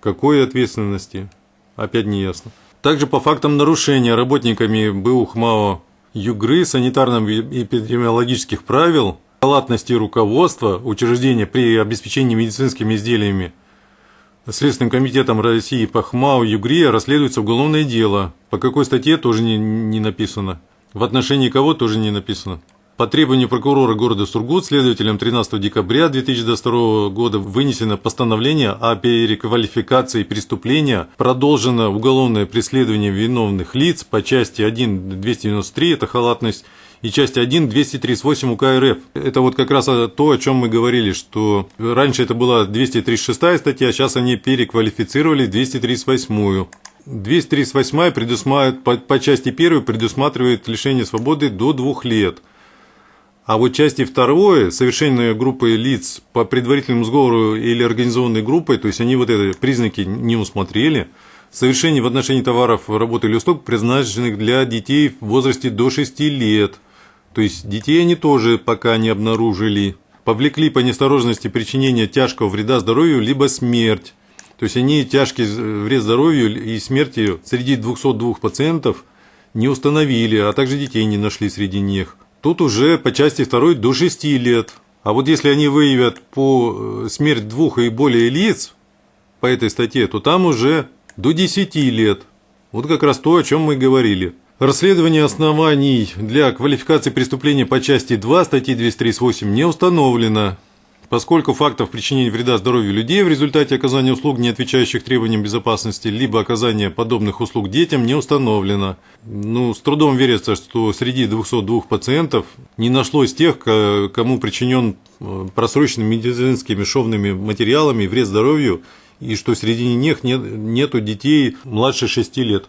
Какой ответственности? Опять не ясно. Также по фактам нарушения работниками БУ ХМАО Югры санитарно-эпидемиологических правил халатности руководства учреждения при обеспечении медицинскими изделиями Следственным комитетом России по ХМАУ ЮГРИ расследуется уголовное дело. По какой статье тоже не, не написано. В отношении кого тоже не написано. По требованию прокурора города Сургут следователям 13 декабря 2022 года вынесено постановление о переквалификации преступления. Продолжено уголовное преследование виновных лиц по части 1.293, это халатность, и часть 1 238 УК РФ. Это вот как раз то, о чем мы говорили, что раньше это была 236 статья, сейчас они переквалифицировали 238. 238 предусматривает, по, по части 1 предусматривает лишение свободы до двух лет. А вот части второе, совершенная группой лиц по предварительному сговору или организованной группой, то есть они вот эти признаки не усмотрели, совершение в отношении товаров, работы или услуг, предназначенных для детей в возрасте до 6 лет – то есть детей они тоже пока не обнаружили. Повлекли по неосторожности причинения тяжкого вреда здоровью, либо смерть. То есть они тяжкий вред здоровью и смерти среди 202 пациентов не установили, а также детей не нашли среди них. Тут уже по части 2 до 6 лет. А вот если они выявят по э, смерть двух и более лиц по этой статье, то там уже до 10 лет. Вот как раз то, о чем мы говорили. Расследование оснований для квалификации преступления по части 2 статьи 238 не установлено, поскольку фактов причинения вреда здоровью людей в результате оказания услуг, не отвечающих требованиям безопасности, либо оказания подобных услуг детям не установлено. Ну, с трудом верится, что среди 202 пациентов не нашлось тех, кому причинен э, просроченными медицинскими шовными материалами вред здоровью, и что среди них нет, нету детей младше 6 лет.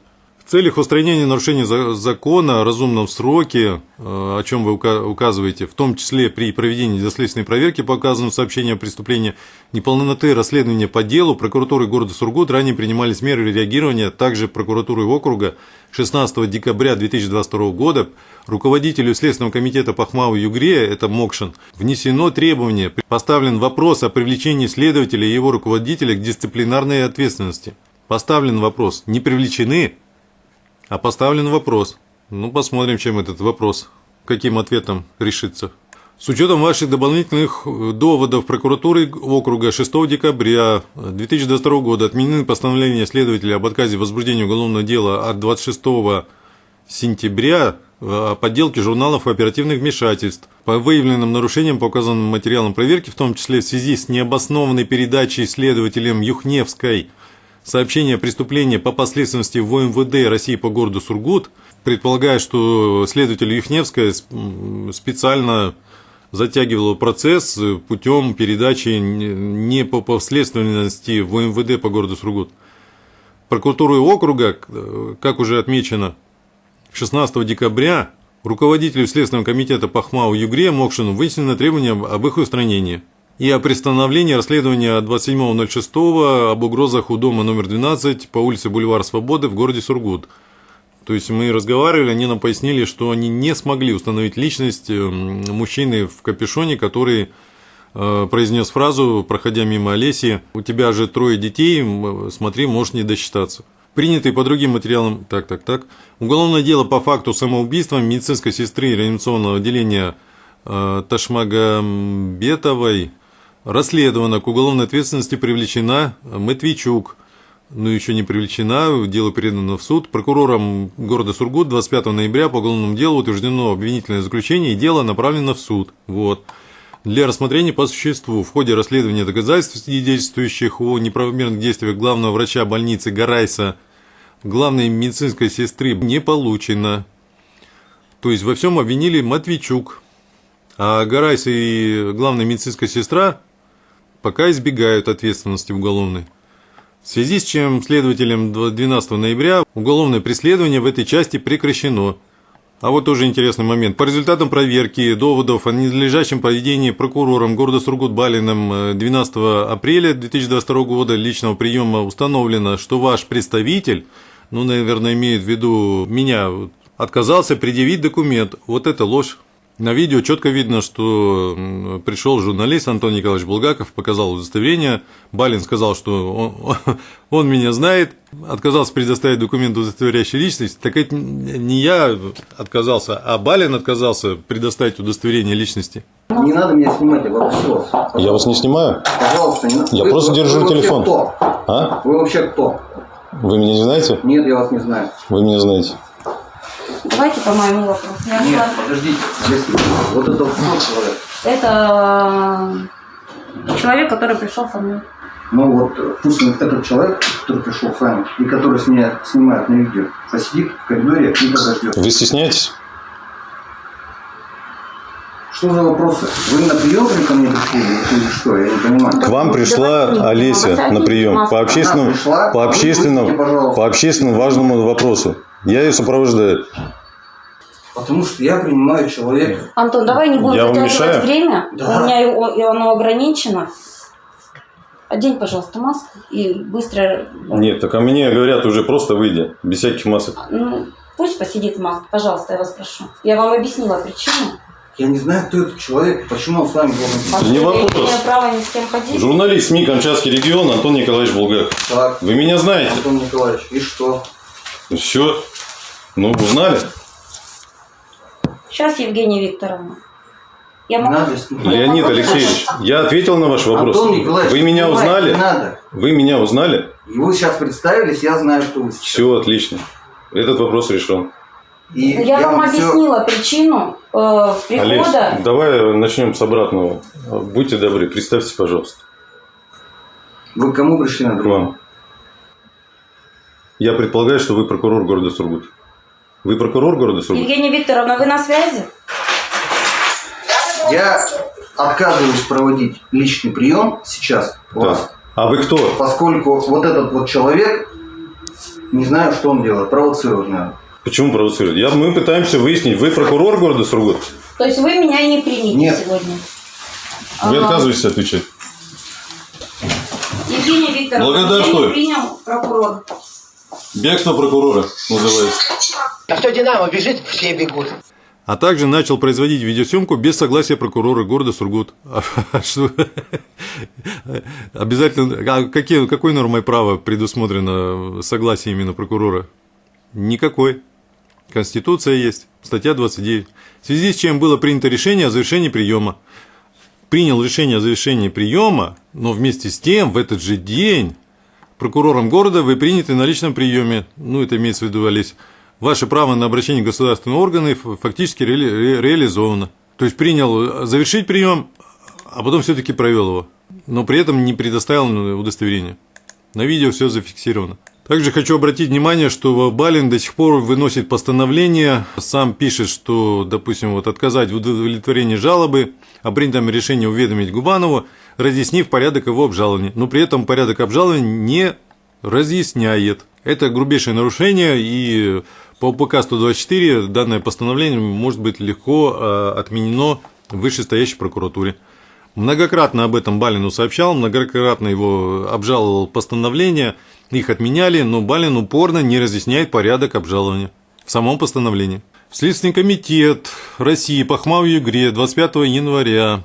В целях устранения нарушений закона о разумном сроке, э, о чем вы указываете, в том числе при проведении доследственной проверки по указанному сообщению о преступлении неполноты расследования по делу, прокуратурой города Сургут ранее принимались меры реагирования, также прокуратурой округа 16 декабря 2022 года руководителю Следственного комитета по ХМАУ Югре, это Мокшин, внесено требование, поставлен вопрос о привлечении следователя и его руководителя к дисциплинарной ответственности. Поставлен вопрос, не привлечены а поставлен вопрос. Ну, посмотрим, чем этот вопрос каким ответом решиться. С учетом ваших дополнительных э, доводов прокуратуры округа 6 декабря 2022 года отменены постановления следователя об отказе в возбуждении уголовного дела от 26 сентября о подделке журналов оперативных вмешательств по выявленным нарушениям по указанным материалам проверки, в том числе в связи с необоснованной передачей следователем Юхневской сообщения о преступлении по последственности в МВД России по городу Сургут, предполагая, что следователь Юхневская специально затягивала процесс путем передачи не по последственности в МВД по городу Сургут. Прокуратурой округа, как уже отмечено, 16 декабря руководителю Следственного комитета по ХМАУ Югре Мокшину вынесено требование об их устранении и о пристановлении расследования 27.06 об угрозах у дома номер 12 по улице Бульвар Свободы в городе Сургут. То есть мы разговаривали, они нам пояснили, что они не смогли установить личность мужчины в капюшоне, который произнес фразу, проходя мимо Олеси, у тебя же трое детей, смотри, можешь не досчитаться. Принятый по другим материалам, так, так, так, уголовное дело по факту самоубийства медицинской сестры реанимационного отделения э, Ташмагамбетовой расследовано, к уголовной ответственности привлечена Матвейчук, но еще не привлечена, дело передано в суд. Прокурором города Сургут 25 ноября по уголовному делу утверждено обвинительное заключение и дело направлено в суд. Вот. Для рассмотрения по существу в ходе расследования доказательств, свидетельствующих о неправомерных действиях главного врача больницы Гарайса главной медицинской сестры не получено. То есть во всем обвинили Матвейчук. А Гарайс и главная медицинская сестра пока избегают ответственности уголовной. В связи с чем следователем 12 ноября уголовное преследование в этой части прекращено. А вот тоже интересный момент. По результатам проверки доводов о ненадлежащем поведении прокурором города Сургут Балиным 12 апреля 2022 года личного приема установлено, что ваш представитель, ну, наверное, имеет в виду меня, отказался предъявить документ. Вот это ложь. На видео четко видно, что пришел журналист Антон Николаевич Булгаков, показал удостоверение. Балин сказал, что он, он меня знает, отказался предоставить документ, удостоверяющий личность. Так это не я отказался, а Балин отказался предоставить удостоверение личности. Не надо меня снимать, я попросил вас. Я вас не снимаю? Пожалуйста, не надо. Я Вы- просто вы- держу вы вообще телефон. кто? А? Вы вообще кто? Вы меня не знаете? Нет, я вас не знаю. Вы меня знаете. Давайте по моему вопросу. Я Нет, была- подождите. Если вот это вот человек. Это э, человек, который пришел со мной. Ну вот э, пусть этот человек, который пришел с вами и который с меня снимает на видео, посидит в коридоре и подождет. Вы стесняетесь? Что за вопросы? Вы на прием ко мне пришли или что? Я не понимаю. К вам пришла Олеся на прием по общественному, пришла, по общественному, выйдите, по общественному важному вопросу. Я ее сопровождаю. Потому что я принимаю человека. Антон, давай не будем затягивать время. Да. У меня его- оно ограничено. Одень, пожалуйста, маску и быстро... Нет, так а мне говорят уже просто выйди, без всяких масок. Ну, пусть посидит в маске, пожалуйста, я вас прошу. Я вам объяснила причину. Я не знаю, кто этот человек, почему он с вами должен быть. Не вопрос. права ни с кем ходить. Журналист СМИ «Камчатский регион» Антон Николаевич Булгаков. Так, Вы меня знаете? Антон Николаевич, и что? Все. Ну, узнали? Сейчас, Евгения Викторовна. Я могу... надо. Леонид Алексеевич, я ответил на ваш вопрос. Антон Николаевич, Вы меня узнали? Не надо. Вы меня узнали? И вы сейчас представились, я знаю, что вы сейчас. Все отлично. Этот вопрос решен. И Я, вам всё- объяснила причину э, Олесь, прихода. давай начнем с обратного. Будьте добры, представьте, пожалуйста. Вы к кому пришли на вам. Я предполагаю, что вы прокурор города Сургут. Вы прокурор города Сургут? Евгения Викторовна, вы на связи? Я отказываюсь проводить личный прием сейчас у вас. А вы кто? поскольку вот этот вот человек, не знаю, что он делает, провоцирует, наверное. Почему провоцирует? Я, мы пытаемся выяснить, вы прокурор города Сургут? То есть вы меня не примете Нет. сегодня? Вы Ага. отказываетесь отвечать? Евгения Викторовна, Благодарствую. принял прокурор. Бегство прокурора называется. А кто Динамо бежит, все бегут. А также начал производить видеосъемку без согласия прокурора города Сургут. А что? Обязательно. А какие, какой нормой права предусмотрено согласие именно прокурора? Никакой. Конституция есть, статья 29. В связи с чем было принято решение о завершении приема. Принял решение о завершении приема, но вместе с тем в этот же день прокурором города вы приняты на личном приеме, ну это имеется в виду, Олесь, ваше право на обращение в государственные органы фактически ре ре реализовано. То есть принял завершить прием, а потом все-таки провел его, но при этом не предоставил удостоверение. На видео все зафиксировано. Также хочу обратить внимание, что Балин до сих пор выносит постановление, сам пишет, что, допустим, вот отказать в удовлетворении жалобы, о принятом решении уведомить Губанову, разъяснив порядок его обжалования. Но при этом порядок обжалования не разъясняет. Это грубейшее нарушение, и по УПК 124 данное постановление может быть легко а, отменено в вышестоящей прокуратуре. Многократно об этом Балину сообщал, многократно его обжаловал постановление – их отменяли, но Балин упорно не разъясняет порядок обжалования в самом постановлении. В Следственный комитет России по ХМАУ Югре 25 января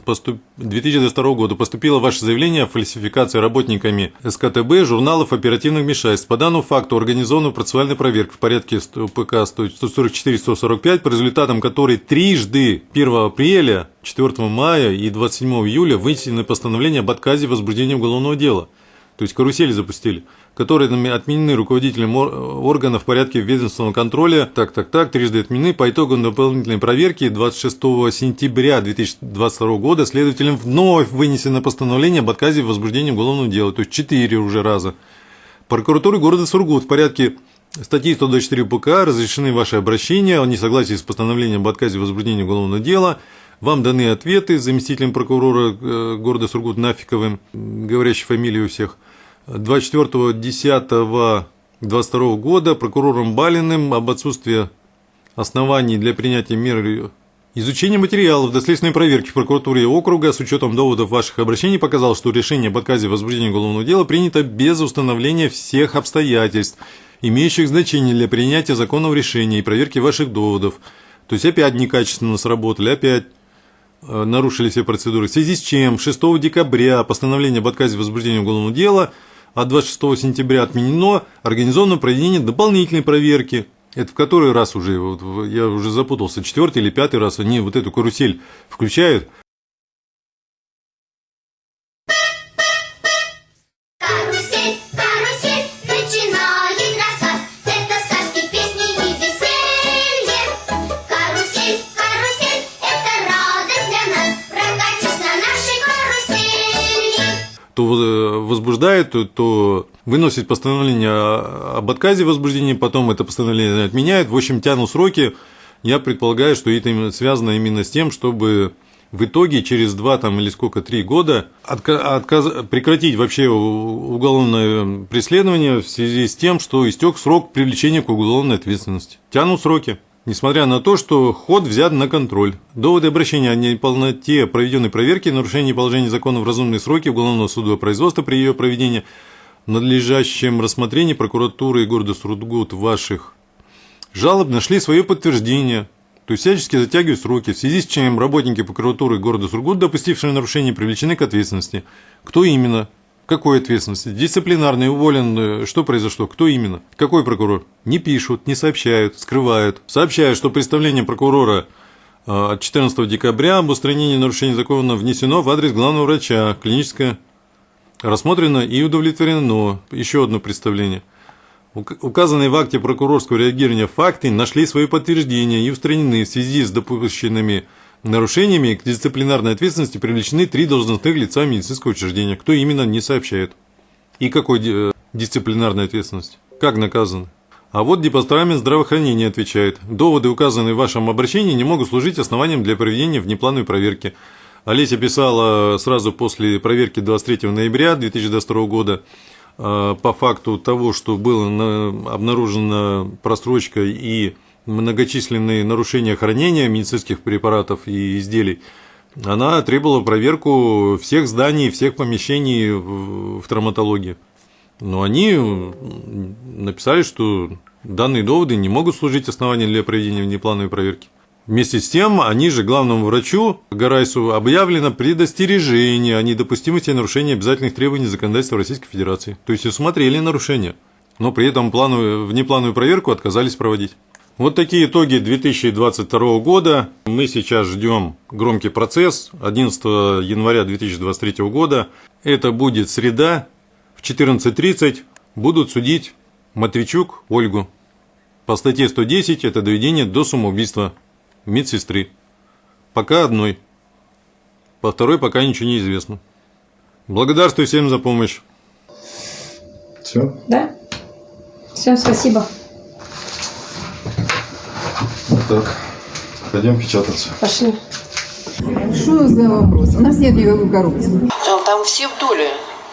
2022 года поступило ваше заявление о фальсификации работниками СКТБ журналов оперативных вмешательств. По данному факту организована процессуальная проверка в порядке ПК 144-145, по результатам которой трижды 1 апреля, 4 мая и 27 июля вынесены постановления об отказе в возбуждении уголовного дела. То есть карусели запустили которые отменены руководителем органа в порядке ведомственного контроля, так, так, так, трижды отменены. По итогам дополнительной проверки 26 сентября 2022 года следователям вновь вынесено постановление об отказе в возбуждении уголовного дела, то есть четыре уже раза. Прокуратуры города Сургут в порядке статьи 124 ПК разрешены ваши обращения о несогласии с постановлением об отказе в возбуждении уголовного дела, вам даны ответы заместителем прокурора э, города Сургут Нафиковым, говорящей фамилии у всех – 24.10.22 года прокурором Балиным об отсутствии оснований для принятия мер Изучение материалов доследственной проверки в прокуратуре округа с учетом доводов ваших обращений показало, что решение об отказе в возбуждении уголовного дела принято без установления всех обстоятельств, имеющих значение для принятия законного решения и проверки ваших доводов. То есть опять некачественно сработали, опять э, нарушили все процедуры. В связи с чем 6 декабря постановление об отказе в возбуждении уголовного дела – а 26 сентября отменено, организовано проведение дополнительной проверки. Это в который раз уже, вот, я уже запутался, четвертый или пятый раз они вот эту карусель включают – то возбуждает, то, то выносит постановление об отказе возбуждения, потом это постановление отменяет. В общем, тянут сроки. Я предполагаю, что это связано именно с тем, чтобы в итоге через два там, или сколько, три года отказ, прекратить вообще уголовное преследование в связи с тем, что истек срок привлечения к уголовной ответственности. Тянут сроки несмотря на то, что ход взят на контроль. Доводы обращения о неполноте проведенной проверки, нарушении положений закона в разумные сроки уголовного суда производства при ее проведении, надлежащем рассмотрении прокуратуры и города Сургут ваших жалоб нашли свое подтверждение, то есть всячески затягивают сроки, в связи с чем работники прокуратуры города Сургут, допустившие нарушение, привлечены к ответственности. Кто именно? Какой ответственности? Дисциплинарный, уволен, что произошло, кто именно? Какой прокурор? Не пишут, не сообщают, скрывают. Сообщают, что представление прокурора э, от 14 декабря об устранении нарушений закона внесено в адрес главного врача, клиническое рассмотрено и удовлетворено. Еще одно представление. Указанные в акте прокурорского реагирования факты нашли свое подтверждение и устранены в связи с допущенными нарушениями к дисциплинарной ответственности привлечены три должностных лица медицинского учреждения. Кто именно, не сообщает. И какой э, дисциплинарной ответственности? Как наказаны? А вот департамент здравоохранения отвечает. Доводы, указанные в вашем обращении, не могут служить основанием для проведения внеплановой проверки. Олеся писала сразу после проверки 23 ноября 2022 года э, по факту того, что была обнаружена просрочка и многочисленные нарушения хранения медицинских препаратов и изделий, она требовала проверку всех зданий, всех помещений в травматологии. Но они написали, что данные доводы не могут служить основанием для проведения внеплановой проверки. Вместе с тем, они же главному врачу Гарайсу объявлено предостережение о недопустимости нарушения обязательных требований законодательства Российской Федерации. То есть усмотрели нарушения, но при этом плановую, внеплановую проверку отказались проводить. Вот такие итоги 2022 года. Мы сейчас ждем громкий процесс 11 января 2023 года. Это будет среда в 14.30. Будут судить Матвейчук Ольгу. По статье 110 это доведение до самоубийства медсестры. Пока одной. По второй пока ничего не известно. Благодарствую всем за помощь. Все? Да? Всем спасибо. Так. Пойдем печататься. Пошли. Что за вопрос? У нас нет никакой коррупции. Там, там все в доле.